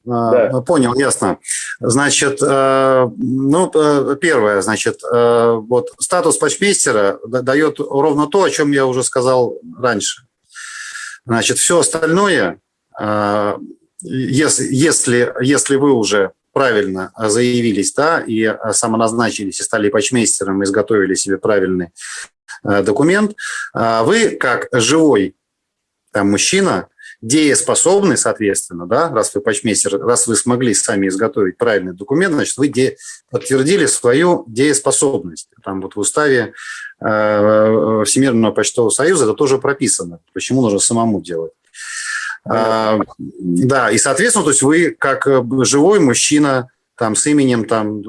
Да. А, понял, ясно. Значит, э, ну, э, первое, значит, э, вот статус патчмейстера дает ровно то, о чем я уже сказал раньше. Значит, все остальное, если, если, если вы уже правильно заявились, да, и самоназначились, и стали патчмейстером, и изготовили себе правильный документ, вы, как живой там, мужчина, дееспособны, соответственно, да, раз вы почмейстер, раз вы смогли сами изготовить правильный документ, значит, вы де, подтвердили свою дееспособность. Там вот в уставе э, Всемирного почтового союза это тоже прописано, почему нужно самому делать. А, да, и, соответственно, то есть вы как живой мужчина, там, с именем там,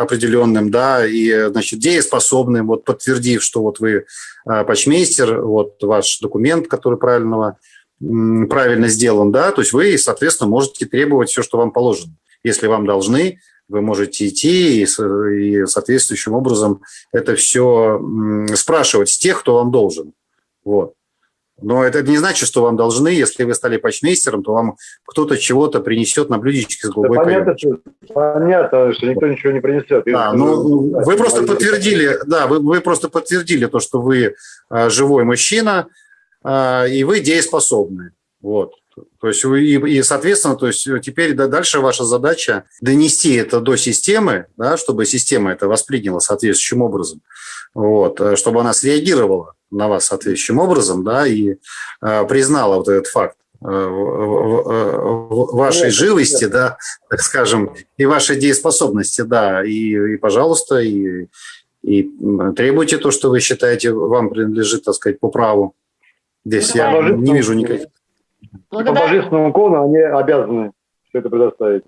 определенным, да, и, значит, дееспособным, вот подтвердив, что вот вы э, почмейстер, вот ваш документ, который правильного правильно сделан, да, то есть вы, соответственно, можете требовать все, что вам положено. Если вам должны, вы можете идти и, и соответствующим образом это все спрашивать с тех, кто вам должен. Вот. Но это не значит, что вам должны, если вы стали почмейстером, то вам кто-то чего-то принесет на блюдечке с голубой да, понятно, что, понятно, что никто ничего не принесет. Да, ну, вы просто подтвердили, да, вы, вы просто подтвердили то, что вы а, живой мужчина, а, и вы дееспособны. Вот. То есть и, и, соответственно, то есть теперь дальше ваша задача донести это до системы, да, чтобы система это восприняла соответствующим образом, вот, э, чтобы она среагировала на вас соответствующим образом, да, и э, признала вот этот факт э, вашей живости, да, так скажем, и вашей дееспособности, да, и, и пожалуйста, и, и требуйте то, что вы считаете вам принадлежит, так сказать, по праву. Здесь я не вижу никаких. По божественному кону они обязаны все это предоставить.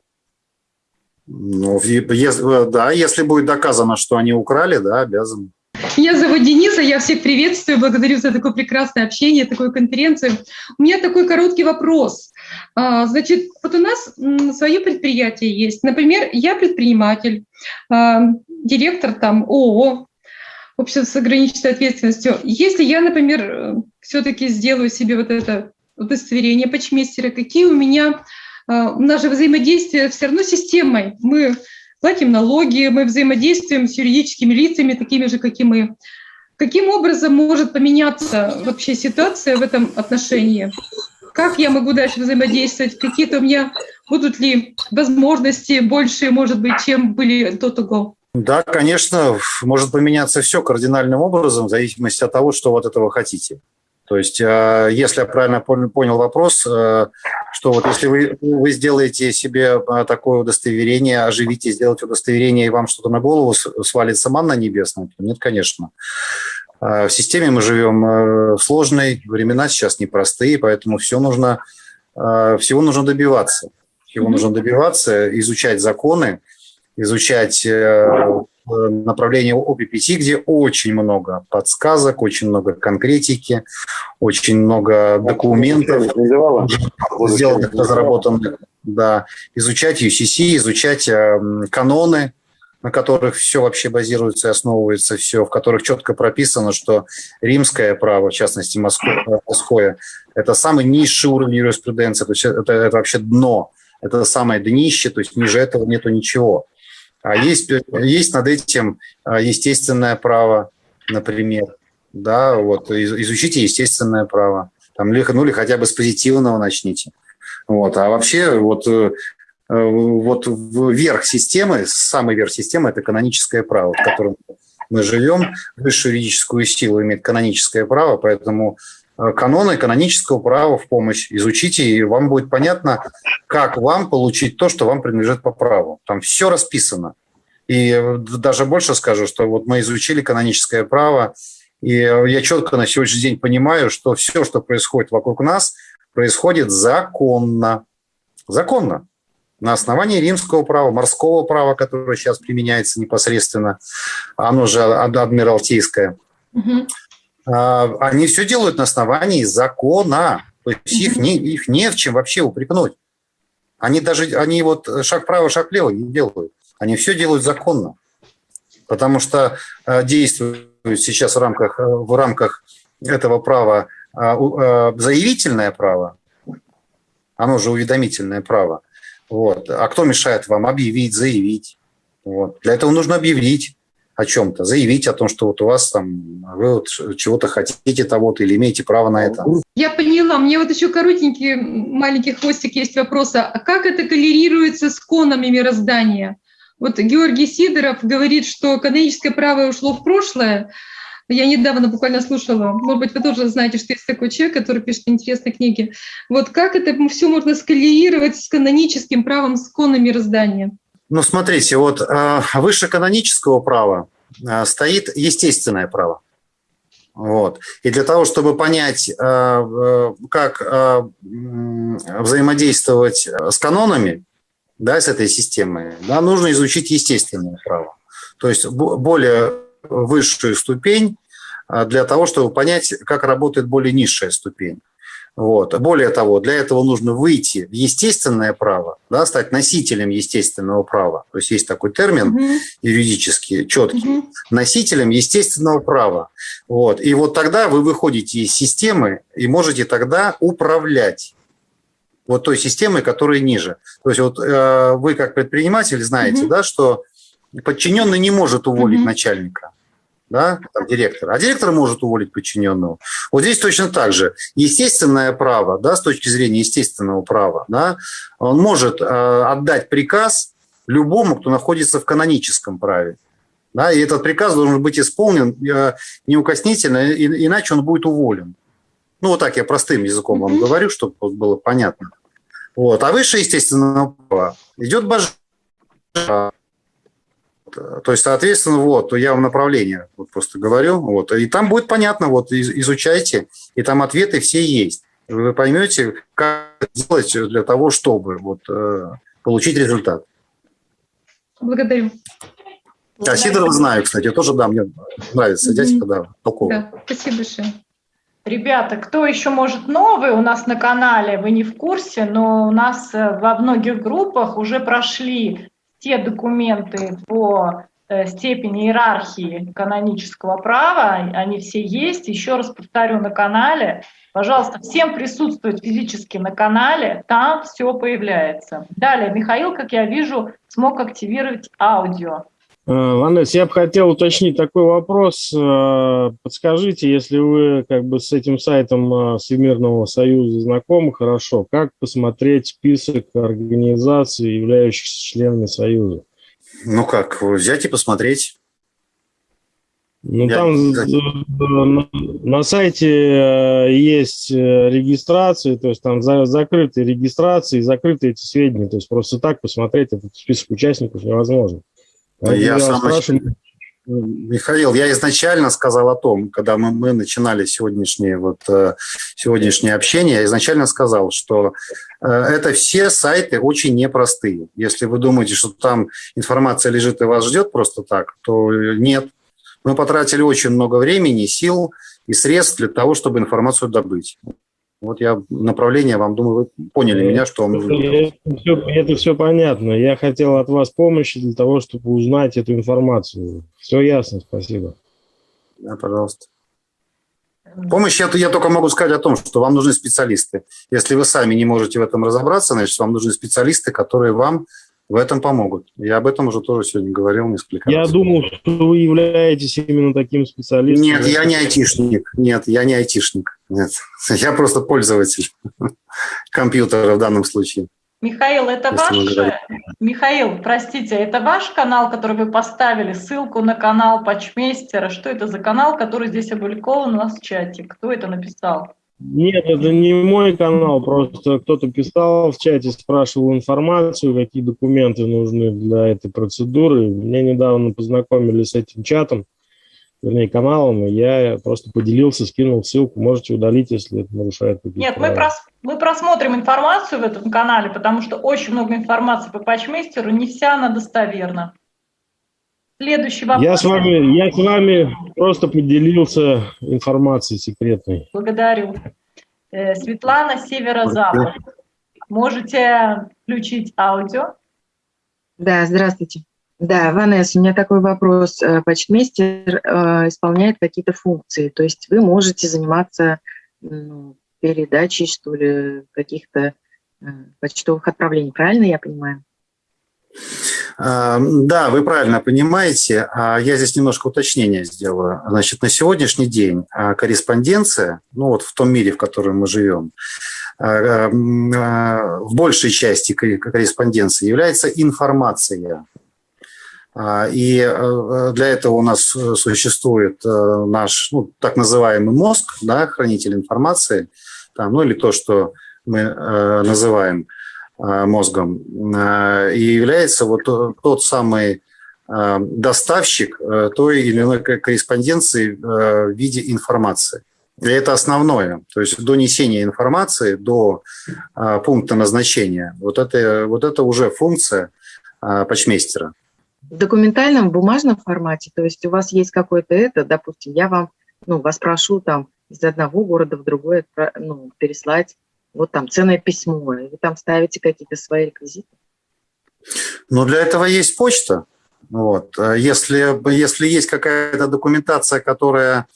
Ну, если, да, если будет доказано, что они украли, да, обязаны. Меня зовут Дениса, я всех приветствую, благодарю за такое прекрасное общение, такую конференцию. У меня такой короткий вопрос. А, значит, вот у нас свое предприятие есть. Например, я предприниматель, а, директор там ООО, общество с ограниченной ответственностью. Если я, например, все-таки сделаю себе вот это удостоверение почмейстера, какие у меня, а, у нас же взаимодействие все равно системой. Мы платим налоги, мы взаимодействуем с юридическими лицами, такими же, как и мы. Каким образом может поменяться вообще ситуация в этом отношении? Как я могу дальше взаимодействовать? Какие-то у меня будут ли возможности больше, может быть, чем были до того? Да, конечно, может поменяться все кардинальным образом в зависимости от того, что вот этого хотите. То есть, э, если я правильно понял вопрос, э, что вот если вы, вы сделаете себе э, такое удостоверение, оживите, сделаете удостоверение, и вам что-то на голову свалится манна небесная, то нет, конечно. В системе мы живем в сложной, времена сейчас непростые, поэтому все нужно, всего нужно добиваться. Его mm-hmm. нужно добиваться, изучать законы, изучать э, направление ОППТ, где очень много подсказок, очень много конкретики, очень много документов, сделанных, разработанных, да, изучать UCC, изучать э, каноны, на которых все вообще базируется и основывается, все, в которых четко прописано, что римское право, в частности, морское, это самый низший уровень юриспруденции, то есть это, это вообще дно, это самое днище, то есть ниже этого нету ничего. А есть, есть над этим а, естественное право, например, да, вот, изучите естественное право, там, ну или хотя бы с позитивного начните. Вот. А вообще вот э, Э, вот верх системы, самый верх системы – это каноническое право, в котором мы живем. Высшую юридическую силу имеет каноническое право, поэтому каноны канонического права в помощь изучите, и вам будет понятно, как вам получить то, что вам принадлежит по праву. Там все расписано. И даже больше скажу, что вот мы изучили каноническое право, и я четко на сегодняшний день понимаю, что все, что происходит вокруг нас, происходит законно. Законно на основании римского права, морского права, которое сейчас применяется непосредственно, оно же адмиралтейское, угу. Они все делают на основании закона. То есть их, не, их не в чем вообще упрекнуть. Они даже, они вот шаг вправо, шаг влево не делают. Они все делают законно. Потому что а, действуют сейчас в рамках, в рамках этого права а, заявительное право, оно же уведомительное право – вот. А кто мешает вам объявить, заявить? Вот. Для этого нужно объявить о чем-то, заявить о том, что вот у вас там вы вот чего-то хотите того-то или имеете право на это. Я поняла. Мне вот еще коротенький маленький хвостик есть вопрос. А как это коллерируется с конами мироздания? Вот Георгий Сидоров говорит, что каноническое право ушло в прошлое, я недавно буквально слушала, может быть, вы тоже знаете, что есть такой человек, который пишет интересные книги. Вот как это все можно скалировать с каноническим правом скона мироздания? Ну, смотрите, вот э, выше канонического права э, стоит естественное право. Вот. И для того, чтобы понять, э, как взаимодействовать с канонами, да, с этой системой, да, нужно изучить естественное право. То есть более высшую ступень для того, чтобы понять, как работает более низшая ступень. Вот. Более того, для этого нужно выйти в естественное право, да, стать носителем естественного права. То есть есть такой термин угу. юридический, четкий. Угу. Носителем естественного права. Вот. И вот тогда вы выходите из системы и можете тогда управлять вот той системой, которая ниже. То есть вот э, вы как предприниматель знаете, угу. да, что подчиненный не может уволить угу. начальника да, там, директора, а директор может уволить подчиненного. Вот здесь точно так же. Естественное право, да, с точки зрения естественного права, да, он может э, отдать приказ любому, кто находится в каноническом праве. Да, и этот приказ должен быть исполнен э, неукоснительно, и, иначе он будет уволен. Ну, вот так я простым языком вам говорю, чтобы было понятно. Вот. А выше естественного права идет божественное то есть, соответственно, вот, я вам направление вот просто говорю, вот, и там будет понятно, вот, изучайте, и там ответы все есть. Вы поймете, как сделать для того, чтобы вот, э, получить результат. Благодарю. А Сидорова знаю, кстати, тоже, да, мне нравится дядька, да, толковый. Да, спасибо большое. Ребята, кто еще может новый у нас на канале, вы не в курсе, но у нас э, во многих группах уже прошли те документы по э, степени иерархии канонического права, они все есть. Еще раз повторю на канале. Пожалуйста, всем присутствовать физически на канале, там все появляется. Далее, Михаил, как я вижу, смог активировать аудио. Ванесса, я бы хотел уточнить такой вопрос. Э, подскажите, если вы как бы с этим сайтом э, Всемирного Союза знакомы хорошо, как посмотреть список организаций, являющихся членами Союза? Ну как, взять и посмотреть. Ну, я, там на, на сайте есть регистрации, то есть там за, закрытые регистрации, закрытые эти сведения, то есть просто так посмотреть этот список участников невозможно. Я сам, Михаил, я изначально сказал о том, когда мы, мы начинали сегодняшнее, вот, э, сегодняшнее общение, я изначально сказал, что э, это все сайты очень непростые. Если вы думаете, что там информация лежит и вас ждет просто так, то нет. Мы потратили очень много времени, сил и средств для того, чтобы информацию добыть. Вот я направление вам, думаю, вы поняли это, меня, что вам нужно. Это все, это все понятно. Я хотел от вас помощи для того, чтобы узнать эту информацию. Все ясно, спасибо. Да, пожалуйста. Помощь, я, я только могу сказать о том, что вам нужны специалисты. Если вы сами не можете в этом разобраться, значит, вам нужны специалисты, которые вам в этом помогут. Я об этом уже тоже сегодня говорил несколько я раз. Я думал, что вы являетесь именно таким специалистом. Нет, я не айтишник. Нет, я не айтишник. Нет, я просто пользователь компьютера в данном случае. Михаил, это ваш... Михаил, простите, это ваш канал, который вы поставили, ссылку на канал Патчмейстера. Что это за канал, который здесь опубликован у нас в чате? Кто это написал? Нет, это не мой канал, просто кто-то писал в чате, спрашивал информацию, какие документы нужны для этой процедуры. Меня недавно познакомили с этим чатом, вернее, каналом, и я просто поделился, скинул ссылку, можете удалить, если это нарушает какие-то Нет, мы, прос, мы просмотрим информацию в этом канале, потому что очень много информации по патчмейстеру, не вся она достоверна. Следующий вопрос. Я с вами, я с вами просто поделился информацией секретной. Благодарю. Э, Светлана, Северо-Запад. Можете включить аудио? Да, здравствуйте. Да, Ванесса, у меня такой вопрос. Э, почтмейстер э, исполняет какие-то функции, то есть вы можете заниматься ну, передачей, что ли, каких-то э, почтовых отправлений, правильно я понимаю? Да, вы правильно понимаете. А я здесь немножко уточнения сделаю. Значит, на сегодняшний день а, корреспонденция, ну вот в том мире, в котором мы живем, а, в большей части корреспонденции является информация. И для этого у нас существует наш ну, так называемый мозг, да, хранитель информации, там, ну или то, что мы называем Э, мозгом, э, и является вот тот самый э, доставщик той или иной корреспонденции в виде информации. И это основное. То есть донесение информации до пункта назначения. Вот это, вот это уже функция почмейстера. В документальном, бумажном формате, то есть у вас есть какой-то это, допустим, я вам, ну, вас прошу там из одного города в другой ну, переслать вот там ценное письмо, и вы там ставите какие-то свои реквизиты? Но для этого есть почта. Вот. Если, если есть какая-то документация, которая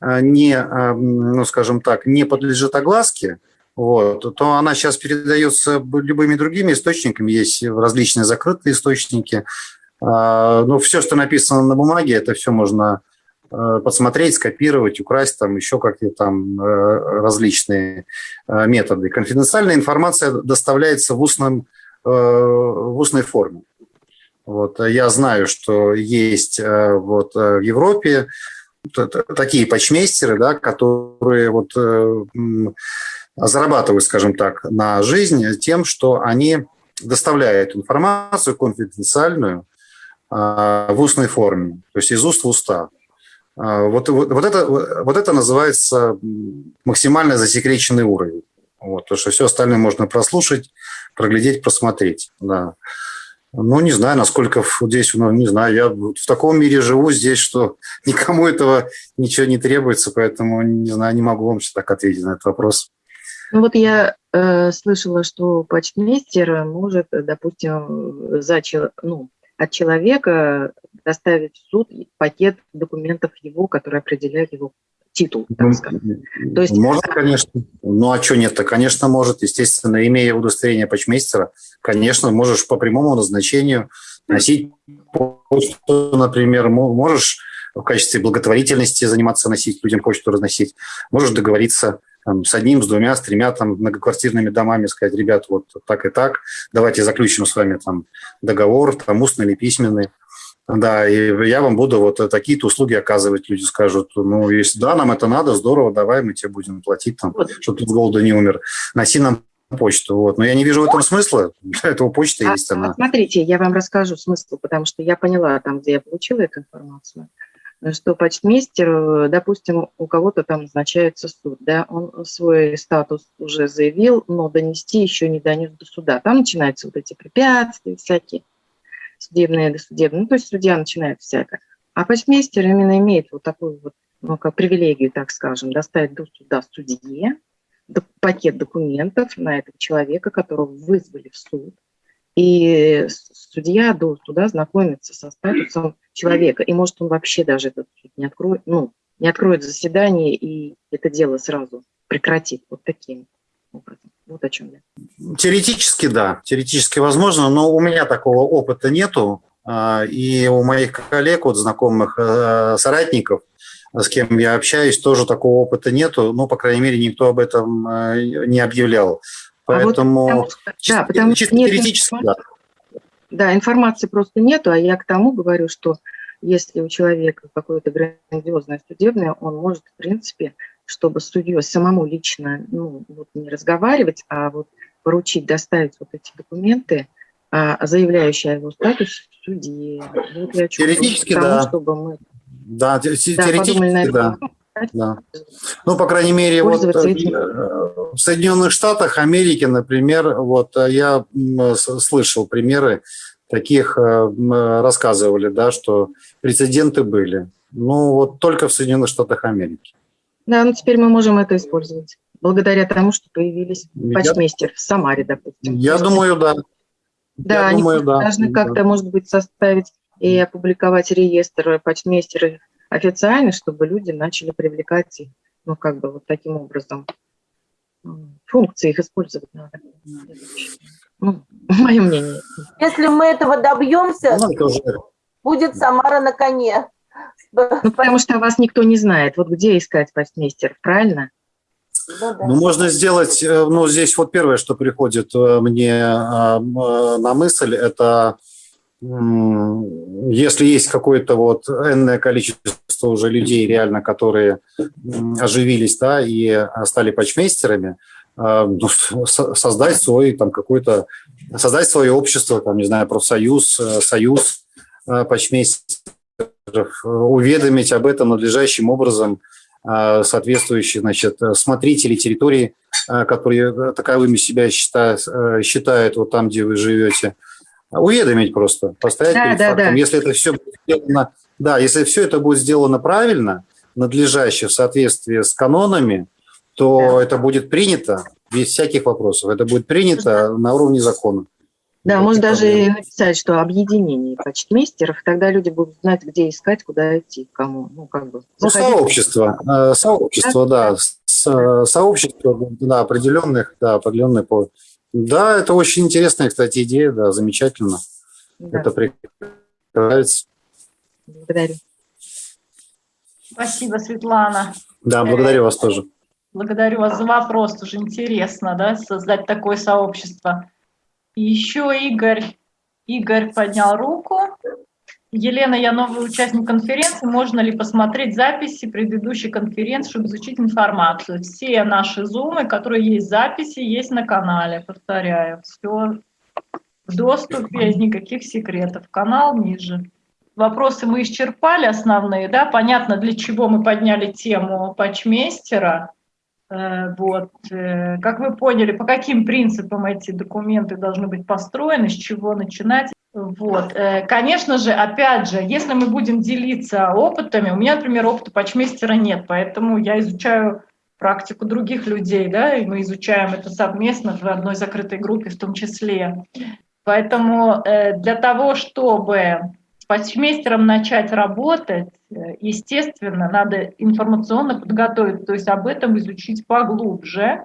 э, не, э, ну, скажем так, не подлежит огласке, вот, то она сейчас передается любыми другими источниками. Есть различные закрытые источники. А, ну, все, что написано на бумаге, это все можно Э, посмотреть, скопировать, украсть, там еще какие-то там э, различные э, методы. Конфиденциальная информация доставляется в, устном, в устной форме. Вот, я знаю, что есть вот, в Европе такие почмейстеры, да, которые вот, зарабатывают, скажем так, на жизнь тем, что они доставляют информацию конфиденциальную в устной форме, то есть из уст в уста. А, вот, вот, вот, это, вот это называется максимально засекреченный уровень. Вот, то, что все остальное можно прослушать, проглядеть, просмотреть. Да. Ну, не знаю, насколько здесь, ну, не знаю, я в таком мире живу здесь, что никому этого ничего не требуется, поэтому, не знаю, не могу вам так ответить на этот вопрос. Ну вот я э, слышала, что почтмейстер может, допустим, за, ну, от человека доставить в суд пакет документов его, которые определяют его титул, так сказать. То есть... Может, конечно. Ну, а что нет-то? Конечно, может. Естественно, имея удостоверение почмейстера, конечно, можешь по прямому назначению носить почту, например, можешь в качестве благотворительности заниматься, носить людям почту, разносить. Можешь договориться там, с одним, с двумя, с тремя там, многоквартирными домами, сказать, ребят, вот так и так, давайте заключим с вами там договор, там, устный или письменный. Да, и я вам буду вот такие-то услуги оказывать. Люди скажут, ну, если да, нам это надо, здорово, давай, мы тебе будем платить, там, чтобы ты с голода не умер. Носи нам почту. Вот. Но я не вижу в этом смысла. Для этого почта а, есть она. Смотрите, я вам расскажу смысл, потому что я поняла там, где я получила эту информацию, что почтмейстер, допустим, у кого-то там назначается суд, да, он свой статус уже заявил, но донести еще не донес до суда. Там начинаются вот эти препятствия всякие, судебные, досудебные. Ну, то есть судья начинает всякое. А почтмейстер именно имеет вот такую вот, ну, как привилегию, так скажем, доставить до суда судье, пакет документов на этого человека, которого вызвали в суд. И судья до суда знакомится со статусом человека. И может он вообще даже этот суд не откроет, ну, не откроет заседание и это дело сразу прекратит. Вот таким образом. Вот о чем я. Теоретически, да, теоретически возможно, но у меня такого опыта нету. А, и у моих коллег, вот знакомых э, соратников, с кем я общаюсь, тоже такого опыта нету. Ну, по крайней мере, никто об этом э, не объявлял. Поэтому а вот потому, чисто, да, потому чисто нет теоретически, да. Да, информации просто нету, а я к тому говорю, что если у человека какое-то грандиозное судебное, он может, в принципе, чтобы судьей самому лично ну, вот не разговаривать, а вот поручить доставить вот эти документы, а, заявляющие о его статусе судьи. Вот я Теоретически, тому, да. Чтобы мы да, теоретически, да. Да. Ну, по крайней мере, вот э, в Соединенных Штатах Америки, например, вот э, я слышал примеры таких, э, рассказывали, да, что прецеденты были. Ну, вот только в Соединенных Штатах Америки. Да, ну теперь мы можем это использовать. Благодаря тому, что появились почмейстер в Самаре, допустим. Я думаю, да. Да, я они думаю, да. должны как-то, может быть, составить и опубликовать реестр почтмейстеров официально, чтобы люди начали привлекать их, ну, как бы вот таким образом. Функции их использовать надо. Ну, мое мнение. Если мы этого добьемся, ну, будет Самара на коне. Ну, потому что вас никто не знает. Вот где искать почтмейстеров, правильно? Ну, да. ну, можно сделать, э, ну, здесь вот первое, что приходит э, мне э, на мысль, это если есть какое-то вот энное количество уже людей реально, которые оживились, да, и стали почмейстерами, ну, создать свой там какой-то, создать свое общество, там, не знаю, профсоюз, союз почмейстеров, уведомить об этом надлежащим образом – а, соответствующие значит, смотрители территории, а, которые таковыми себя считают, э, считают вот там, где вы живете, уведомить просто, поставить да, перед да, фактом. Да. Если это все будет сделано, да, если все это будет сделано правильно, надлежаще в соответствии с канонами, то да. это будет принято без всяких вопросов. Это будет принято на уровне закона. Да, можно даже написать, что объединение почтмейстеров, тогда люди будут знать, где искать, куда идти, кому. Ну, как бы. Ну, сообщество, э, сообщество, да, да сообщество, да, определенных, да, определенные по. Да, это очень интересная, кстати, идея, да, замечательно. Да. Это прекрасно. Благодарю. Спасибо, Светлана. Да, благодарю вас тоже. Благодарю вас за вопрос, тоже интересно, да, создать такое сообщество. Еще Игорь, Игорь поднял руку. Елена, я новый участник конференции. Можно ли посмотреть записи предыдущей конференции, чтобы изучить информацию? Все наши зумы, которые есть записи, есть на канале. Повторяю, все в доступе, никаких секретов. Канал ниже. Вопросы мы исчерпали основные, да? Понятно, для чего мы подняли тему патчмейстера. Э, вот. Э, как вы поняли, по каким принципам эти документы должны быть построены, с чего начинать. Вот. Э, конечно же, опять же, если мы будем делиться опытами, у меня, например, опыта патчмейстера нет, поэтому я изучаю практику других людей, да, и мы изучаем это совместно в одной закрытой группе в том числе. Поэтому для того, чтобы почмейстером начать работать, э, естественно, надо информационно подготовить, то есть об этом изучить поглубже.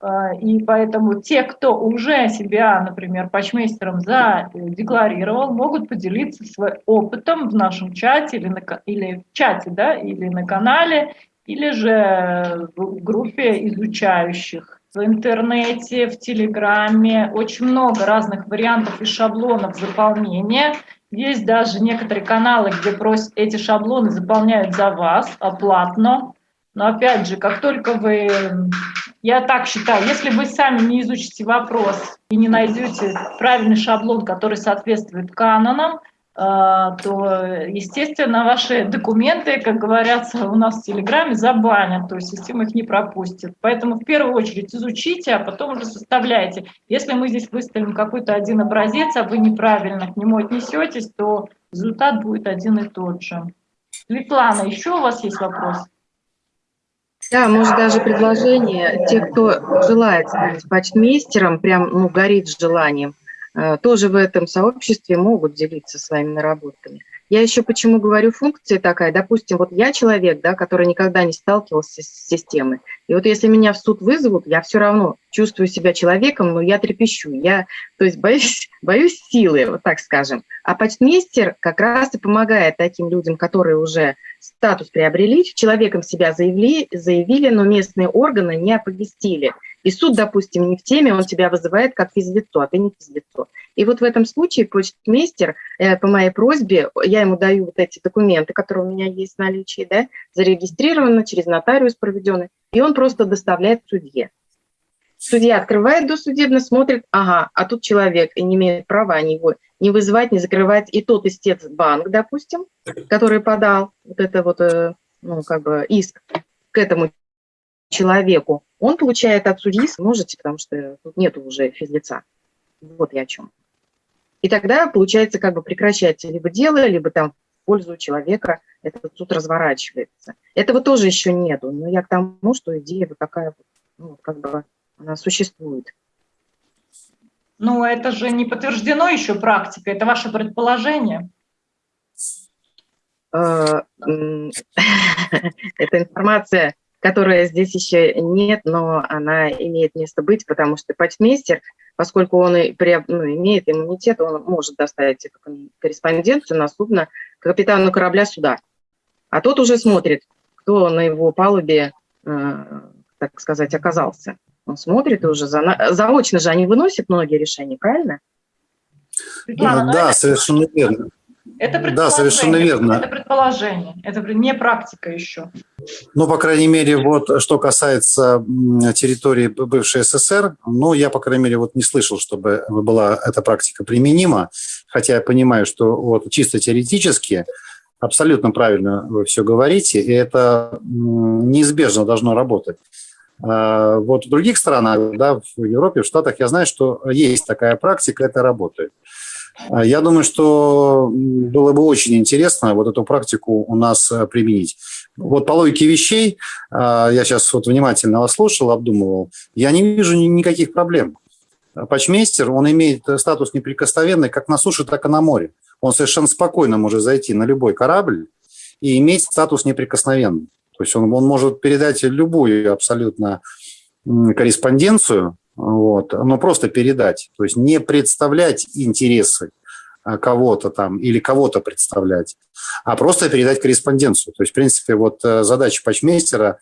Э, и поэтому те, кто уже себя, например, почмейстером задекларировал, могут поделиться своим опытом в нашем чате или, на, или в чате, да, или на канале, или же в группе изучающих в интернете, в Телеграме. Очень много разных вариантов и шаблонов заполнения. Есть даже некоторые каналы, где просят эти шаблоны заполняют за вас оплатно. Но опять же, как только вы... я так считаю, если вы сами не изучите вопрос и не найдете правильный шаблон, который соответствует канонам, а, то, естественно, ваши документы, как говорятся у нас в Телеграме, забанят, то есть система их не пропустит. Поэтому в первую очередь изучите, а потом уже составляйте. Если мы здесь выставим какой-то один образец, а вы неправильно к нему отнесетесь, то результат будет один и тот же. Светлана, еще у вас есть вопрос? Да, может даже предложение. Те, кто желает стать почтмейстером, прям ну, горит желанием – Э, тоже в этом сообществе могут делиться своими наработками. Я еще почему говорю функция такая, допустим, вот я человек, да, который никогда не сталкивался с системой, и вот если меня в суд вызовут, я все равно чувствую себя человеком, но я трепещу, я, то есть боюсь, боюсь силы, вот так скажем. А почтмейстер как раз и помогает таким людям, которые уже статус приобрели, человеком себя заявили, заявили, но местные органы не оповестили. И суд, допустим, не в теме, он тебя вызывает как физлицо, а ты не физлицо. И вот в этом случае почтмейстер, э, по моей просьбе, я ему даю вот эти документы, которые у меня есть в наличии, да, зарегистрированы, через нотариус проведены, и он просто доставляет судье. Судья открывает досудебно, смотрит, ага, а тут человек не имеет права его не вызывать, не закрывать. И тот истец банк, допустим, который подал вот это вот, э, ну, как бы иск к этому человеку, он получает от судьи, сможете, потому что тут нет уже физлица. Вот я о чем. И тогда, получается, как бы прекращается либо дело, либо там в пользу человека этот суд разворачивается. Этого тоже еще нету, но я к тому, что идея вот такая, ну, как бы она существует. Ну, это же не подтверждено еще практикой, это ваше предположение. Э, это информация которая здесь еще нет, но она имеет место быть, потому что почтмейстер, поскольку он и при, ну, имеет иммунитет, он может доставить эту корреспонденцию на судно капитану корабля суда. А тот уже смотрит, кто на его палубе, э, так сказать, оказался. Он смотрит уже за, заочно же они выносят многие решения, правильно? Светлана, да, совершенно верно. Это да, совершенно верно. Это предположение, это не практика еще. Ну, по крайней мере, вот что касается территории бывшей СССР, ну, я, по крайней мере, вот не слышал, чтобы была эта практика применима, хотя я понимаю, что вот чисто теоретически абсолютно правильно вы все говорите, и это неизбежно должно работать. А, вот в других странах, да, в Европе, в Штатах, я знаю, что есть такая практика, это работает. А, я думаю, что было бы очень интересно вот эту практику у нас э, применить. Вот по логике вещей, а, я сейчас вот внимательно вас слушал, обдумывал, я не вижу никаких проблем. Патчмейстер, он имеет статус неприкосновенный как на суше, так и на море. Он совершенно спокойно может зайти на любой корабль и иметь статус неприкосновенный. То есть он, он может передать любую абсолютно корреспонденцию вот, но просто передать, то есть не представлять интересы а, кого-то там или кого-то представлять, а просто передать корреспонденцию. То есть, в принципе, вот э, задача патчмейстера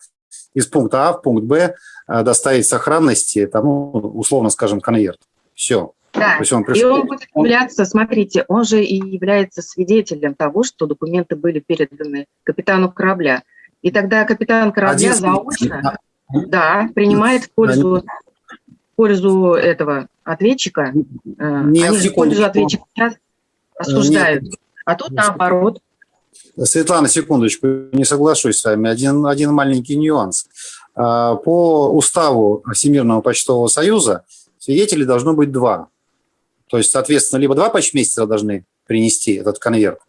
из пункта А в пункт Б э, доставить сохранности, там, ну, условно скажем, конверт. Все. Да, он пришел, и он будет являться, смотрите, он же и является свидетелем того, что документы были переданы капитану корабля. И тогда капитан корабля Один заочно да, принимает в пользу пользу этого ответчика, э, Нет, они же пользу ответчика осуждают. Нет. А тут наоборот. Светлана, секундочку, не соглашусь с вами. Один, один маленький нюанс. А, по уставу Всемирного почтового союза свидетелей должно быть два. То есть, соответственно, либо два почтмейстера должны принести этот конверт,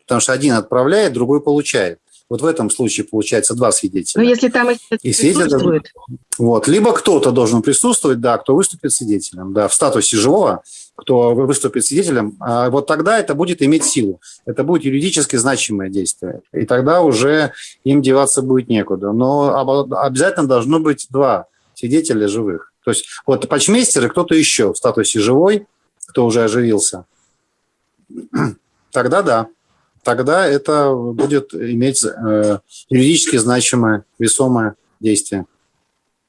потому что один отправляет, другой получает. Вот в этом случае получается два свидетеля. Но ну, если там и свидетель Вот. Либо кто-то должен присутствовать, да, кто выступит свидетелем, да, в статусе живого, кто выступит свидетелем, а вот тогда это будет иметь силу. Это будет юридически значимое действие. И тогда уже им деваться будет некуда. Но обязательно должно быть два свидетеля живых. То есть вот почмейстер и кто-то еще в статусе живой, кто уже оживился. Тогда да тогда это будет иметь э, юридически значимое, весомое действие.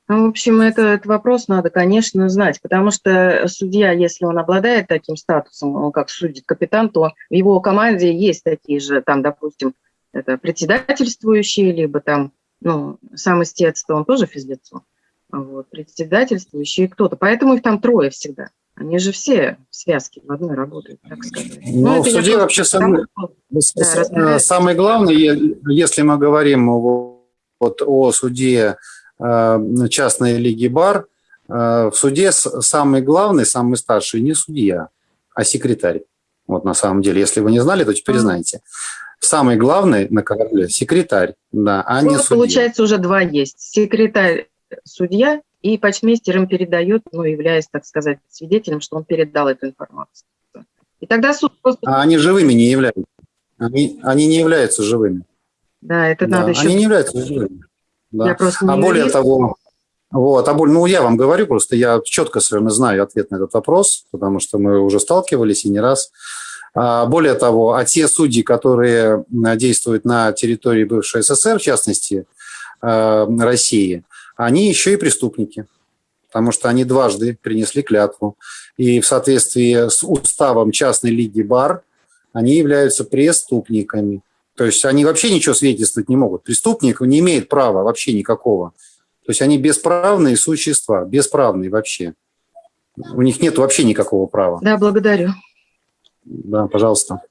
Ну, в общем, этот вопрос надо, конечно, знать, потому что судья, если он обладает таким статусом, как судит капитан, то в его команде есть такие же, там, допустим, это председательствующие, либо там, ну, сам истец, то он тоже физлицо. вот, председательствующий и кто-то. Поэтому их там трое всегда. Они же все в связке в одной работают, так сказать. Ну, в суде вообще самое, да, самое главное, если мы говорим вот о суде э, частной лиги БАР, э, в суде самый главный, самый старший не судья, а секретарь. Вот на самом деле, если вы не знали, то теперь знаете. Самый главный на корабле – секретарь, да, а ну, не судья. Получается, уже два есть. Секретарь – судья, и почмейстер им передает, ну, являясь, так сказать, свидетелем, что он передал эту информацию. И тогда суд просто... А они живыми не являются. Они, они не являются живыми. Да, это да, надо еще... Они не являются живыми. Да. Я просто а более того, вот, а более, ну, я вам говорю, просто я четко совершенно знаю ответ на этот вопрос, потому что мы уже сталкивались и не раз. А, более того, а те судьи, которые действуют на территории бывшей СССР, в частности, э, России, они еще и преступники, потому что они дважды принесли клятву. И в соответствии с уставом частной лиги БАР они являются преступниками. То есть они вообще ничего свидетельствовать не могут. Преступник не имеет права вообще никакого. То есть они бесправные существа, бесправные вообще. У них нет вообще никакого права. Да, благодарю. Да, пожалуйста.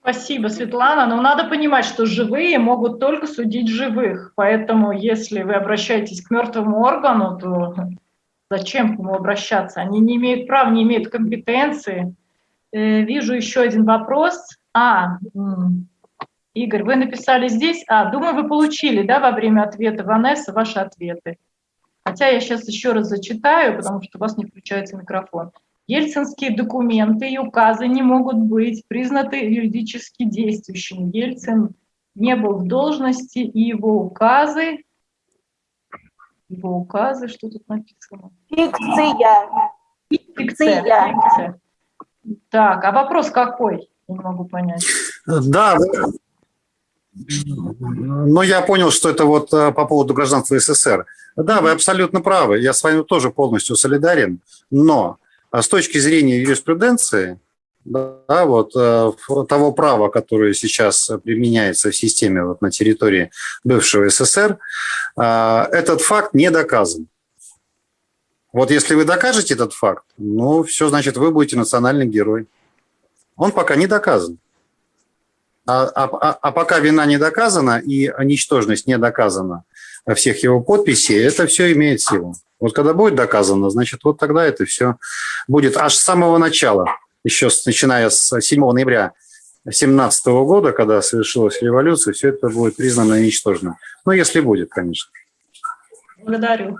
Спасибо, Светлана. Но надо понимать, что живые могут только судить живых. Поэтому, если вы обращаетесь к мертвому органу, то зачем к нему обращаться? Они не имеют права, не имеют компетенции. Э, вижу еще один вопрос. А, Игорь, вы написали здесь. А, думаю, вы получили, да, во время ответа Ванесса ваши ответы. Хотя я сейчас еще раз зачитаю, потому что у вас не включается микрофон. Ельцинские документы и указы не могут быть признаны юридически действующими. Ельцин не был в должности, и его указы... Его указы, что тут написано? Фикция. Фикция. Фикция. Так, а вопрос какой? Не могу понять. Да, ну, я понял, что это вот э, по поводу гражданства СССР. Да, вы абсолютно правы, я с вами тоже полностью солидарен, но а с точки зрения юриспруденции, да, вот э, того права, которое сейчас применяется в системе вот, на территории бывшего СССР, э, этот факт не доказан. Вот если вы докажете этот факт, ну, все, значит, вы будете национальный герой. Он пока не доказан. А, а, а, а пока вина не доказана и ничтожность не доказана всех его подписей, это все имеет силу. Вот когда будет доказано, значит, вот тогда это все будет аж с самого начала, еще с, начиная с 7 ноября 2017 года, когда совершилась революция, все это будет признано ничтожным. Ну, если будет, конечно. Благодарю.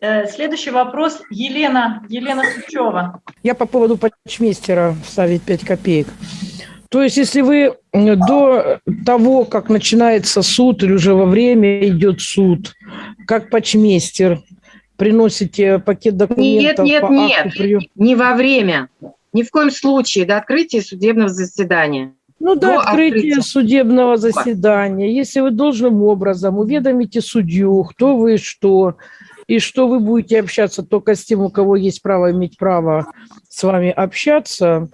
Э, следующий вопрос. Елена, Елена Сучева. Я по поводу почмейстера вставить 5 копеек. То есть, если вы до того, как начинается суд, или уже во время идет суд, как почмейстер, приносите пакет документов? Нет, нет, по нет, прием... не во время. Ни в коем случае до открытия судебного заседания. Ну, до, до открытия, открытия судебного заседания, если вы должным образом уведомите судью, кто вы, что, и что вы будете общаться только с тем, у кого есть право иметь право с вами общаться,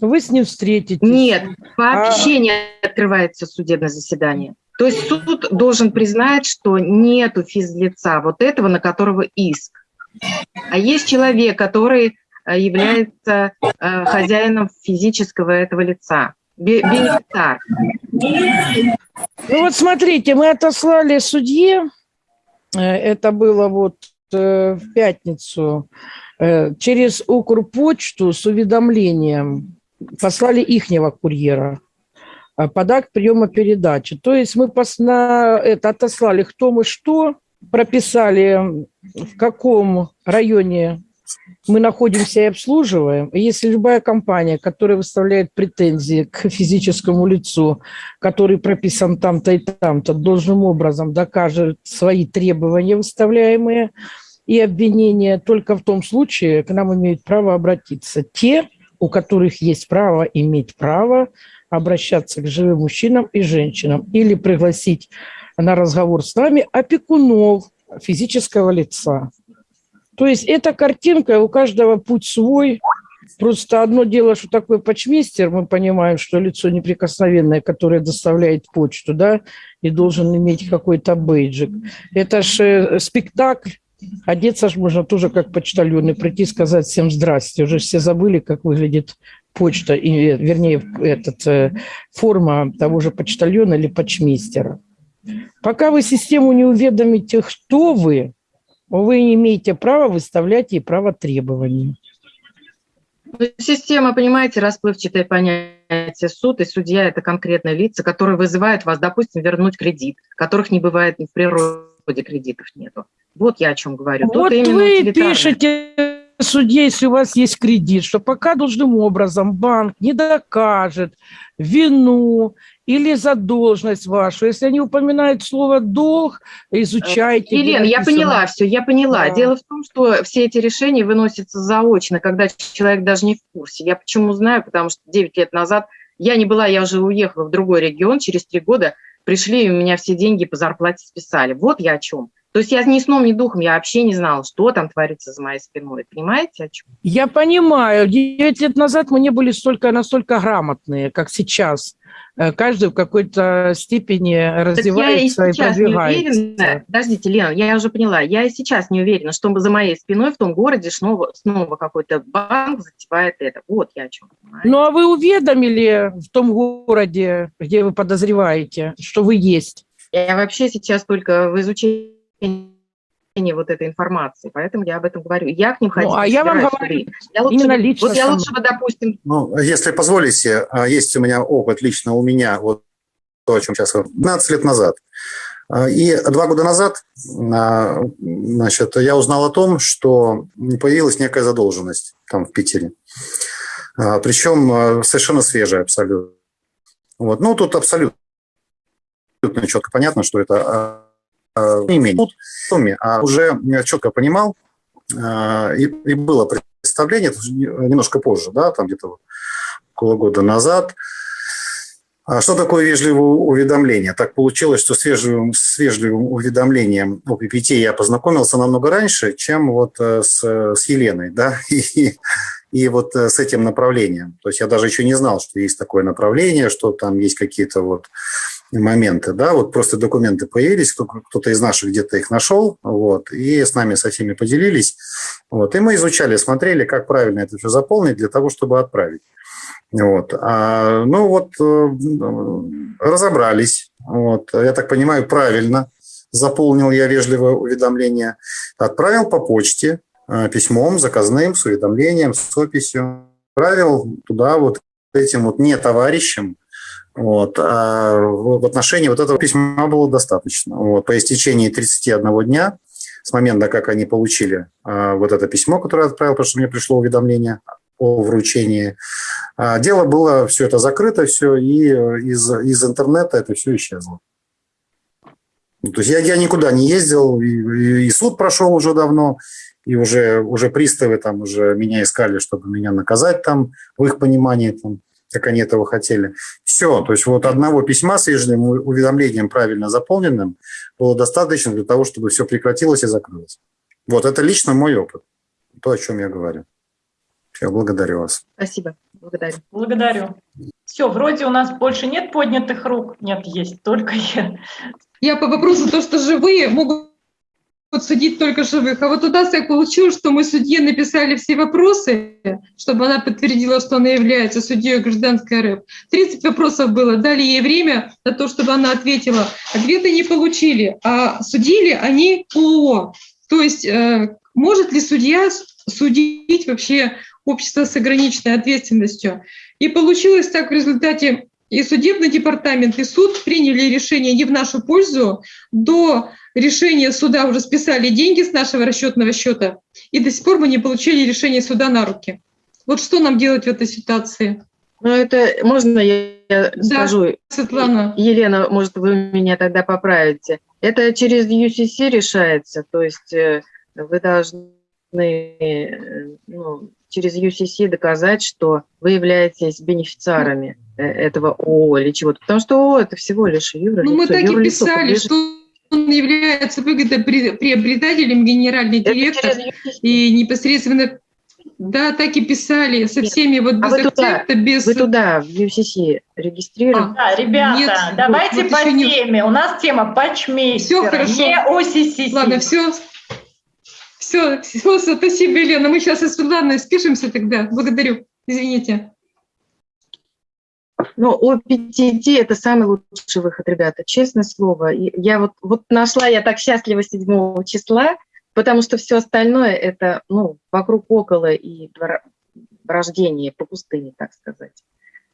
вы с ним встретитесь. Нет, вообще а... не открывается судебное заседание. То есть суд должен признать, что нету физлица, вот этого, на которого иск. А есть человек, который э, является э, хозяином физического этого лица, бенефициар. Ну вот смотрите, мы отослали судье, это было вот в пятницу, через Укрпочту с уведомлением, послали ихнего курьера. Под акт приема передачи. То есть мы на это отослали кто мы что, прописали, в каком районе мы находимся и обслуживаем. Если любая компания, которая выставляет претензии к физическому лицу, который прописан там-то и там-то, должным образом докажет свои требования выставляемые и обвинения, только в том случае к нам имеют право обратиться те, у которых есть право иметь право обращаться к живым мужчинам и женщинам или пригласить на разговор с нами опекунов физического лица. То есть эта картинка, у каждого путь свой. Просто одно дело, что такое почмейстер, мы понимаем, что лицо неприкосновенное, которое доставляет почту, да, и должен иметь какой-то бейджик. Это же спектакль, Одеться же можно тоже как почтальон и прийти сказать всем здрасте. Уже все забыли, как выглядит почта, и, вернее, этот, э, форма того же почтальона или почмейстера. Пока вы систему не уведомите, кто вы, вы не имеете права выставлять ей право требований. Ну, система, понимаете, расплывчатое понятие. Суд и судья – это конкретные лица, которые вызывают вас, допустим, вернуть кредит, которых не бывает в природе кредитов нету. Вот я о чем говорю. Вот Тут вы пишете судье, если у вас есть кредит, что пока должным образом банк не докажет вину или задолженность вашу, если они упоминают слово «долг», изучайте. Елена, я поняла все, я поняла. Да. Дело в том, что все эти решения выносятся заочно, когда человек даже не в курсе. Я почему знаю, потому что 9 лет назад я не была, я уже уехала в другой регион, через 3 года пришли, и у меня все деньги по зарплате списали. Вот я о чем. То есть я ни сном, ни духом, я вообще не знала, что там творится за моей спиной. Понимаете, о чем? Я понимаю. Девять лет назад мы не были столько, настолько грамотные, как сейчас. Э, каждый в какой-то степени развивается так я и, и продвигается. Не уверена. Подождите, Лена, я уже поняла. Я и сейчас не уверена, что за моей спиной в том городе снова, снова какой-то банк затевает это. Вот я о чем. Понимаете? Ну, а вы уведомили в том городе, где вы подозреваете, что вы есть? Я вообще сейчас только в изучении вот этой информации, поэтому я об этом говорю. Я к ним ходить ну, а я вам говорю я лучше, именно лично. Вот я лучше бы, допустим... Ну, если позволите, а, есть у меня опыт лично у меня, вот то, о чем сейчас 15 лет назад. А, и два года назад а, значит, я узнал о том, что появилась некая задолженность там в Питере. Причем совершенно свежая абсолютно. Вот. Ну, тут абсолютно четко понятно, что это не менее в сумме, а уже четко понимал, э, и, и было представление, немножко позже, да, там где-то около года назад, а что такое вежливое уведомление? Так получилось, что с вежливым, с вежливым уведомлением о ППТ я познакомился намного раньше, чем вот э, с, с Еленой, да, и, и вот с этим направлением. То есть я даже еще не знал, что есть такое направление, что там есть какие-то вот моменты, да, вот просто документы появились, кто-то из наших где-то их нашел, вот, и с нами со всеми поделились, вот, и мы изучали, смотрели, как правильно это все заполнить для того, чтобы отправить. Вот. А, ну вот э, разобрались. Вот. Я так понимаю, правильно заполнил я вежливое уведомление. Отправил по почте э, письмом, заказным, с уведомлением, с описью. Отправил туда вот этим вот не товарищам, вот. А в отношении вот этого письма было достаточно. Вот. По истечении 31 дня с момента, как они получили а, вот это письмо, которое я отправил, потому что мне пришло уведомление о вручении, а, дело было все это закрыто, все, и из, из интернета это все исчезло. Ну, то есть я, я никуда не ездил, и, и суд прошел уже давно, и уже, уже приставы там уже меня искали, чтобы меня наказать там, в их понимании, там, как они этого хотели. Все, то есть вот одного письма с ежедневным уведомлением правильно заполненным было достаточно для того, чтобы все прекратилось и закрылось. Вот это лично мой опыт, то, о чем я говорю. Я благодарю вас. Спасибо. Благодарю. Благодарю. Все, вроде у нас больше нет поднятых рук. Нет, есть только я. Я по вопросу то, что живые могут судить только живых. А вот у нас так получилось, что мы судье написали все вопросы, чтобы она подтвердила, что она является судьей гражданской РФ. 30 вопросов было, дали ей время на то, чтобы она ответила. Ответы не получили, а судили они ООО. То есть э, может ли судья судить вообще общество с ограниченной ответственностью? И получилось так в результате и судебный департамент, и суд приняли решение не в нашу пользу. До решения суда уже списали деньги с нашего расчетного счета, и до сих пор мы не получили решение суда на руки. Вот что нам делать в этой ситуации? Ну, это можно я да, скажу? Светлана. Елена, может, вы меня тогда поправите. Это через UCC решается, то есть э, вы должны э, ну, через UCC доказать, что вы являетесь бенефициарами этого ООО или чего-то. Потому что ООО – это всего лишь юрлицо. Ну, мы так и писали, что он является выгодоприобретателем, генеральный директор и непосредственно да, так и писали, со всеми вот без а акцента, без... Вы туда, в UCC, регистрируете? А, да, ребята, Нет, давайте вот, по теме. Не... У нас тема патчмейстера, Все хорошо. не OCCC. Ладно, все. Все, все, спасибо, Елена. Мы сейчас с Светланой спишемся тогда. Благодарю. Извините. Ну, ОПТТ – это самый лучший выход, ребята, честное слово. Я вот, вот нашла, я так счастлива 7 числа, потому что все остальное – это, ну, вокруг около и рождение по пустыне, так сказать.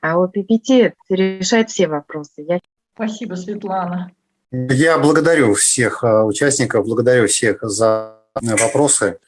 А ОППТ решает все вопросы. Я... Спасибо, Светлана. Я благодарю всех а, участников, благодарю всех за вопросы,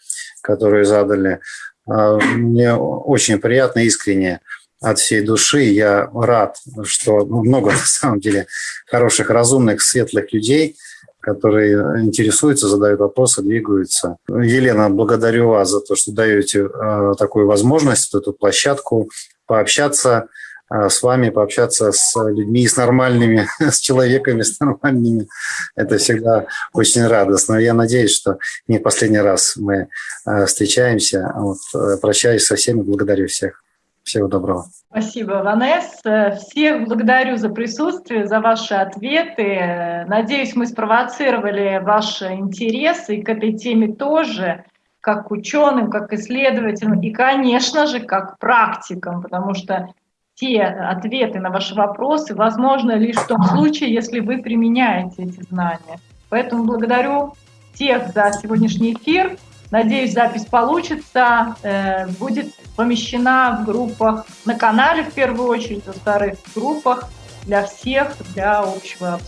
которые задали. А, мне очень приятно, искренне от всей души. Я рад, что много на самом деле хороших, разумных, светлых людей, которые интересуются, задают вопросы, двигаются. Елена, благодарю вас за то, что даете а, такую возможность, эту площадку пообщаться а, с вами, пообщаться с людьми, с нормальными, с человеками, с нормальными. Это всегда очень радостно. Я надеюсь, что не в последний раз мы а, встречаемся. Вот, э, прощаюсь со всеми, благодарю всех. Всего доброго. Спасибо, Ванесса. Всех благодарю за присутствие, за ваши ответы. Надеюсь, мы спровоцировали ваши интересы и к этой теме тоже, как ученым, как исследователям и, конечно же, как практикам, потому что те ответы на ваши вопросы возможны лишь в том случае, если вы применяете эти знания. Поэтому благодарю всех за сегодняшний эфир. Надеюсь, запись получится, э, будет помещена в группах на канале в первую очередь, во-вторых, группах для всех, для общего,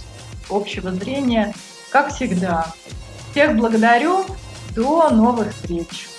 общего зрения, как всегда. Всех благодарю, до новых встреч!